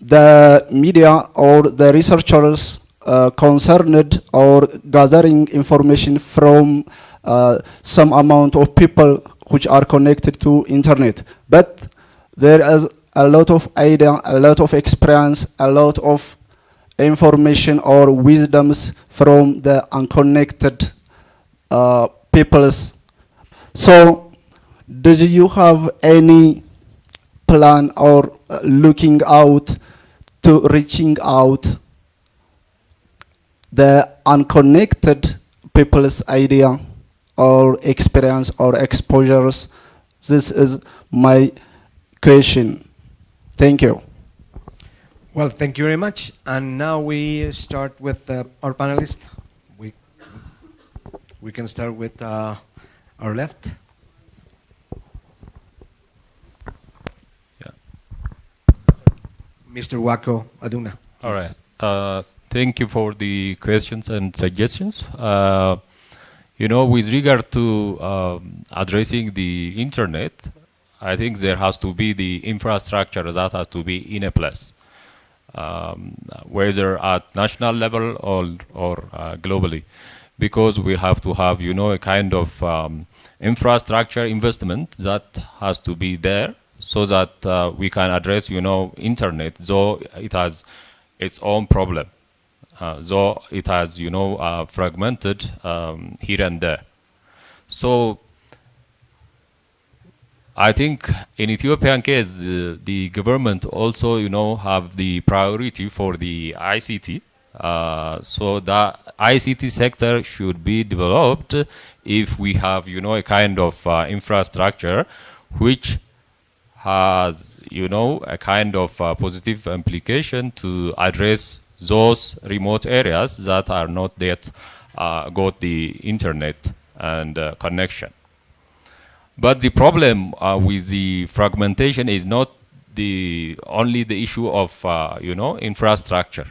the media or the researchers uh, concerned or gathering information from uh, some amount of people which are connected to internet. But there is a lot of idea, a lot of experience, a lot of information or wisdoms from the unconnected uh, peoples. So, do you have any plan or uh, looking out to reaching out the unconnected people's idea or experience or exposures? This is my question. Thank you. Well, thank you very much. And now we start with uh, our panelists. We we can start with uh, our left. Yeah. Mr. Wako Aduna. All right. Uh, thank you for the questions and suggestions. Uh, you know, with regard to um, addressing the internet, I think there has to be the infrastructure that has to be in a place, um, whether at national level or, or uh, globally because we have to have, you know, a kind of um, infrastructure investment that has to be there so that uh, we can address, you know, internet, though it has its own problem, though it has, you know, uh, fragmented um, here and there. So I think in Ethiopian case, the, the government also, you know, have the priority for the ICT Uh, so the ICT sector should be developed if we have, you know, a kind of uh, infrastructure which has, you know, a kind of uh, positive implication to address those remote areas that are not yet uh, got the internet and uh, connection. But the problem uh, with the fragmentation is not the only the issue of uh, you know infrastructure.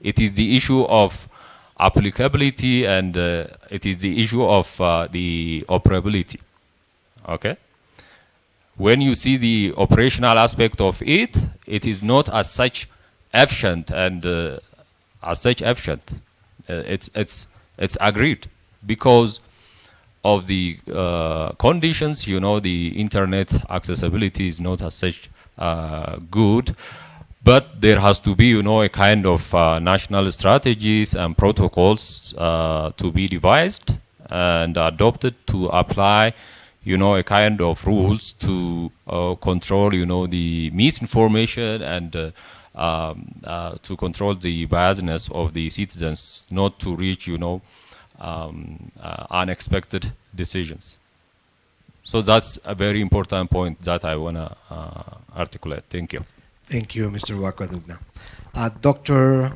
It is the issue of applicability and uh, it is the issue of uh, the operability. Okay. When you see the operational aspect of it, it is not as such efficient and uh, as such efficient. Uh, it's it's it's agreed because of the uh, conditions, you know, the internet accessibility is not as such uh, good, but there has to be, you know, a kind of uh, national strategies and protocols uh, to be devised and adopted to apply, you know, a kind of rules to uh, control, you know, the misinformation and um, uh, to control the biasness of the citizens, not to reach, you know, um, uh, unexpected decisions. So that's a very important point that I want to uh, articulate. Thank you. Thank you, Mr. Wakwadugna. Uh, Dr.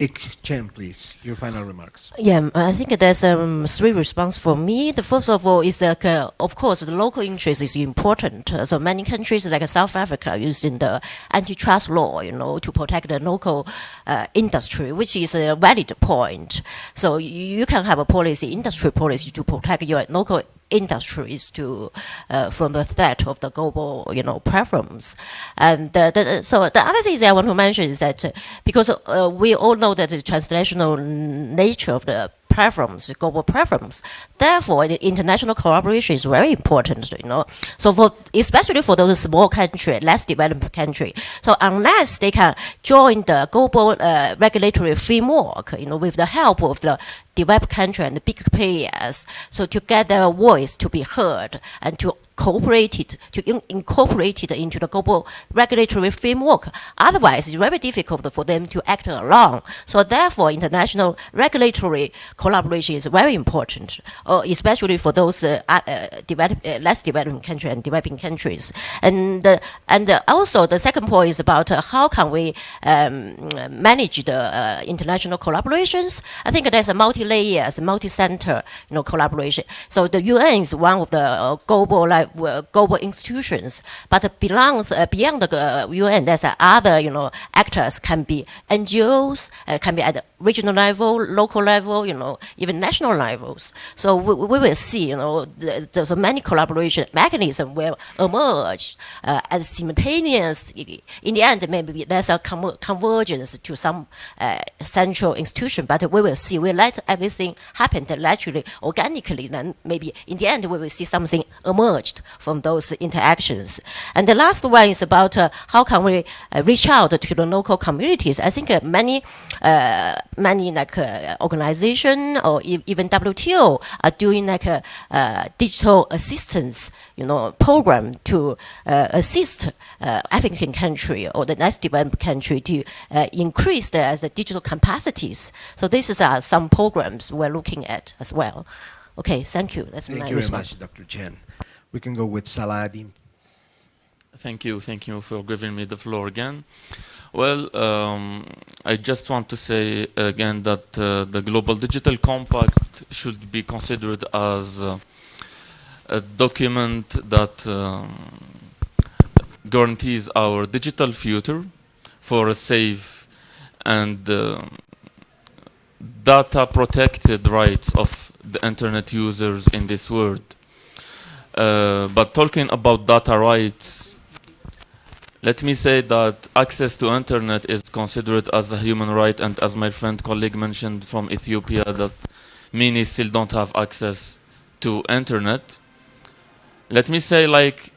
Yik Chan, please, your final remarks. Yeah, I think there's um, three response for me. The first of all is like, uh, of course, the local interest is important. Uh, so many countries like South Africa are using the antitrust law, you know, to protect the local uh, industry, which is a valid point. So you, you can have a policy, industry policy, to protect your local industries to uh, from the threat of the global you know problems. And the, so the other thing I want to mention is that uh, because uh, we all know that the translational nature of the platforms, global platforms. Therefore, the international collaboration is very important, you know. So for, especially for those small country, less developed country. So unless they can join the global uh, regulatory framework, you know, with the help of the developed country and the big players, so to get their voice to be heard and to cooperated to in incorporate it into the global regulatory framework. Otherwise, it's very difficult for them to act alone. So therefore, international regulatory collaboration is very important, uh, especially for those uh, uh, develop, uh, less developed countries and developing countries. And uh, and also the second point is about uh, how can we um, manage the international collaborations. I think there's a multi-layers, multi-center, you know, collaboration. So the UN is one of the global like global institutions, but belongs uh, beyond the UN. There's other you know actors can be NGOs, uh, can be at regional level, local level, you know, even national levels. So we, we will see, you know, the, there's many collaboration mechanism will emerge uh, as simultaneous. In the end, maybe there's a convergence to some uh, central institution, but we will see. We let everything happen naturally, organically. Then maybe in the end, we will see something emerged from those interactions. And the last one is about uh, how can we uh, reach out to the local communities. I think uh, many uh, many like uh, organization or e even WTO are doing like a uh, digital assistance, you know, program to uh, assist uh, African country or the less developed country to uh, increase the, the digital capacities. So these are some programs we're looking at as well. Okay, thank you. That's thank my you response. very much, Dr. Chen. We can go with Saladin. Thank you, thank you for giving me the floor again. Well, um, I just want to say again that uh, the Global Digital Compact should be considered as uh, a document that um, guarantees our digital future for a safe and uh, data protected rights of the internet users in this world. Uh, but talking about data rights, let me say that access to internet is considered as a human right and as my friend colleague mentioned from Ethiopia that many still don't have access to internet. Let me say like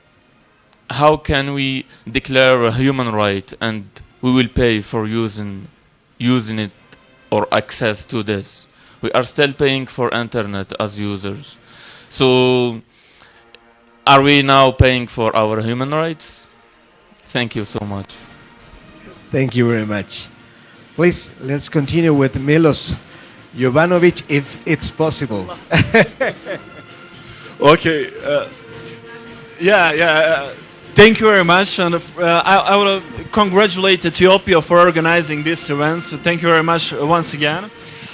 how can we declare a human right and we will pay for using using it or access to this. We are still paying for internet as users. So are we now paying for our human rights? Thank you so much. Thank you very much. Please, let's continue with Milos Jovanovic, if it's possible. <laughs> Okay. Uh, yeah, yeah. Uh, thank you very much, and uh, I, I want to congratulate Ethiopia for organizing this event. So thank you very much once again.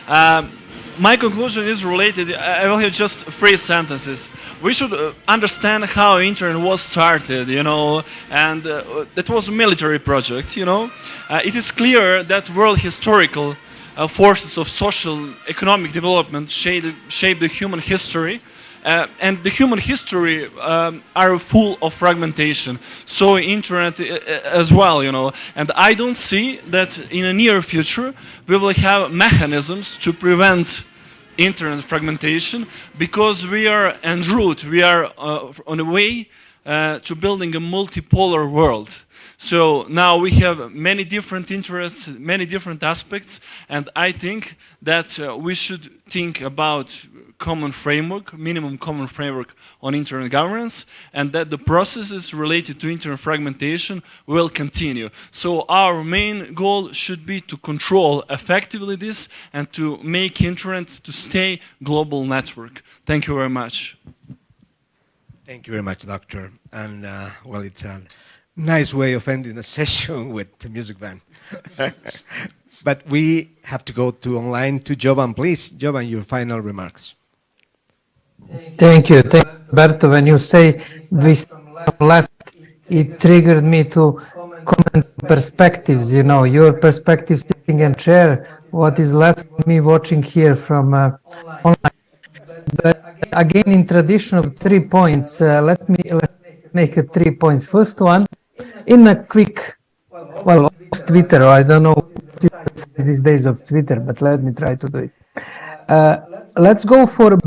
Um, my conclusion is related. I will have just three sentences. We should uh, understand how internet was started, you know, and uh, that was a military project, you know. Uh, it is clear that world historical uh, forces of social economic development shaped, shaped the human history. Uh, and the human history um, are full of fragmentation. So internet uh, uh, as well, you know. And I don't see that in a near future we will have mechanisms to prevent internet fragmentation because we are en route, we are uh, on a way uh, to building a multipolar world. So now we have many different interests, many different aspects, and I think that uh, we should think about common framework, minimum common framework on internet governance, and that the processes related to internet fragmentation will continue. So our main goal should be to control effectively this and to make internet to stay global network. Thank you very much. Thank you very much, Doctor. And uh, well, it's a nice way of ending a <laughs> session with the music band. <laughs> but we have to go to online to Jovan. Please, Jovan, your final remarks. Thank you. Thank you. When you say this left, it triggered me to comment perspectives, you know, your perspective sitting and chair, what is left me watching here from uh, online. But again, in tradition of three points, uh, let me let make it three points. First one, in a quick, well, Twitter, I don't know these days of Twitter, but let me try to do it. Uh, let's go for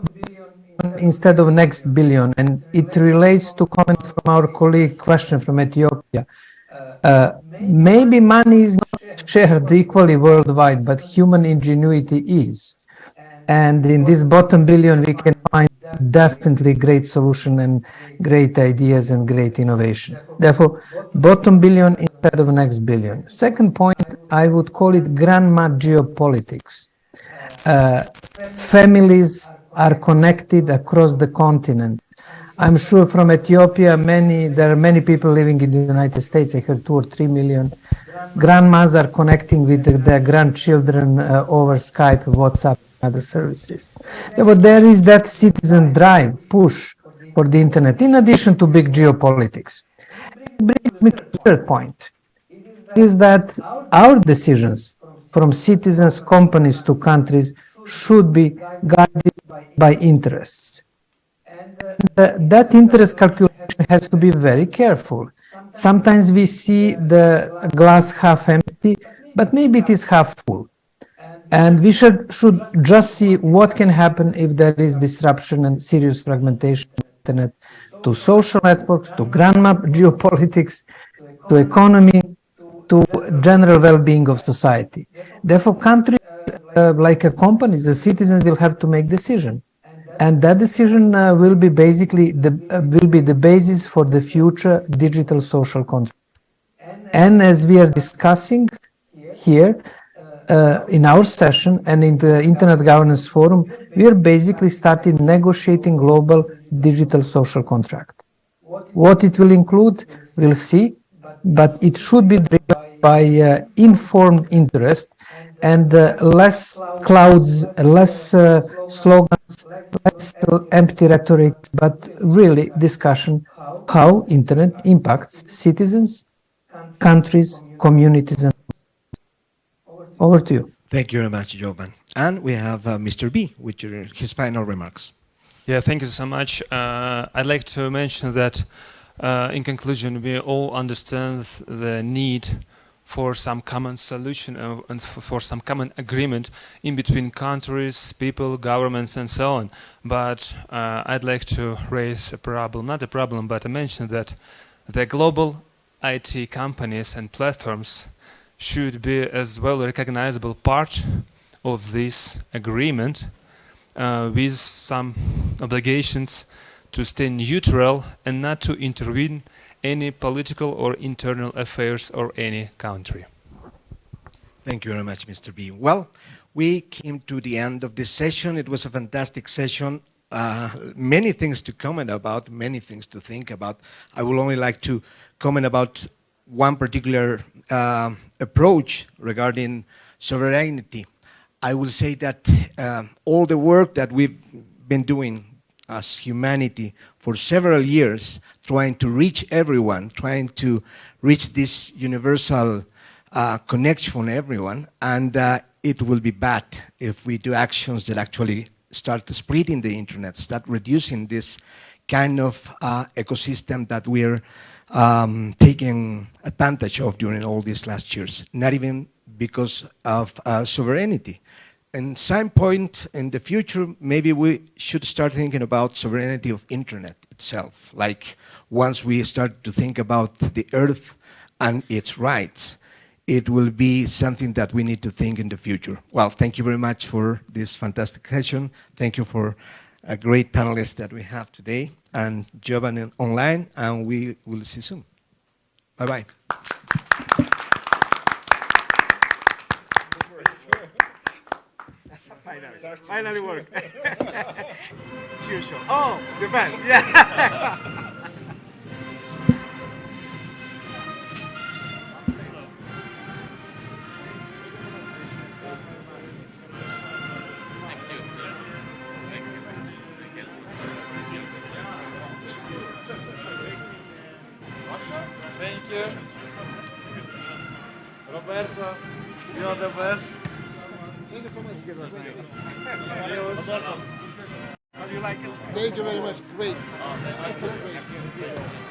instead of next billion, and it relates to comment from our colleague question from Ethiopia. Uh, maybe money is not shared equally worldwide, but human ingenuity is. And in this bottom billion, we can find definitely great solution and great ideas and great innovation. Therefore, bottom billion instead of next billion. Second point, I would call it grandma geopolitics. Uh, families are connected across the continent. I'm sure from Ethiopia, many there are many people living in the United States. I heard two or three million. Grandmas are connecting with the, their grandchildren uh, over Skype, WhatsApp, other services. Therefore, there is that citizen drive, push for the internet, in addition to big geopolitics. It Brings me to the third point, is that our decisions from citizens, companies to countries should be guided by interests. And uh, that interest calculation has to be very careful. Sometimes we see the glass half empty, but maybe it is half full. And we should, should just see what can happen if there is disruption and serious fragmentation internet to social networks, to grandma <laughs> geopolitics, to economy, to general well-being of society. Therefore, countries uh, like a company, the citizens will have to make decision. And that decision uh, will be basically the uh, will be the basis for the future digital social contract. And as we are discussing here uh, in our session and in the Internet Governance Forum, we are basically starting negotiating global digital social contract. What it will include, we'll see, but it should be driven by uh, informed interest and uh, less clouds, less uh, slogans, less empty rhetoric, but really discussion how internet impacts citizens, countries, communities. And over to you. Thank you very much, Jovan. And we have uh, Mr. B with your, his final remarks. Yeah, thank you so much. Uh, I'd like to mention that uh, in conclusion, we all understand the need for some common solution uh, and for some common agreement in between countries, people, governments, and so on. But uh, I'd like to raise a problem, not a problem, but I mention that the global IT companies and platforms should be as well a recognizable part of this agreement uh, with some obligations to stay neutral and not to intervene any political or internal affairs or any country. Thank you very much, Mr. B. Well, we came to the end of this session. It was a fantastic session. Uh, many things to comment about, many things to think about. I would only like to comment about one particular uh, approach regarding sovereignty. I will say that uh, all the work that we've been doing as humanity for several years, trying to reach everyone, trying to reach this universal uh, connection for everyone, and uh, it will be bad if we do actions that actually start splitting the internet, start reducing this kind of uh, ecosystem that we're um, taking advantage of during all these last years, not even because of uh, sovereignty. And some point in the future, maybe we should start thinking about sovereignty of internet itself. Like once we start to think about the earth and its rights, it will be something that we need to think in the future. Well, thank you very much for this fantastic session. Thank you for a great panelist that we have today and Giovanni online, and we will see soon. Bye-bye. <laughs> Finally, work. <laughs> Oh, the band, yeah. <laughs> Roberto, you're the best. How do you like it? Thank you very much. Great. Great.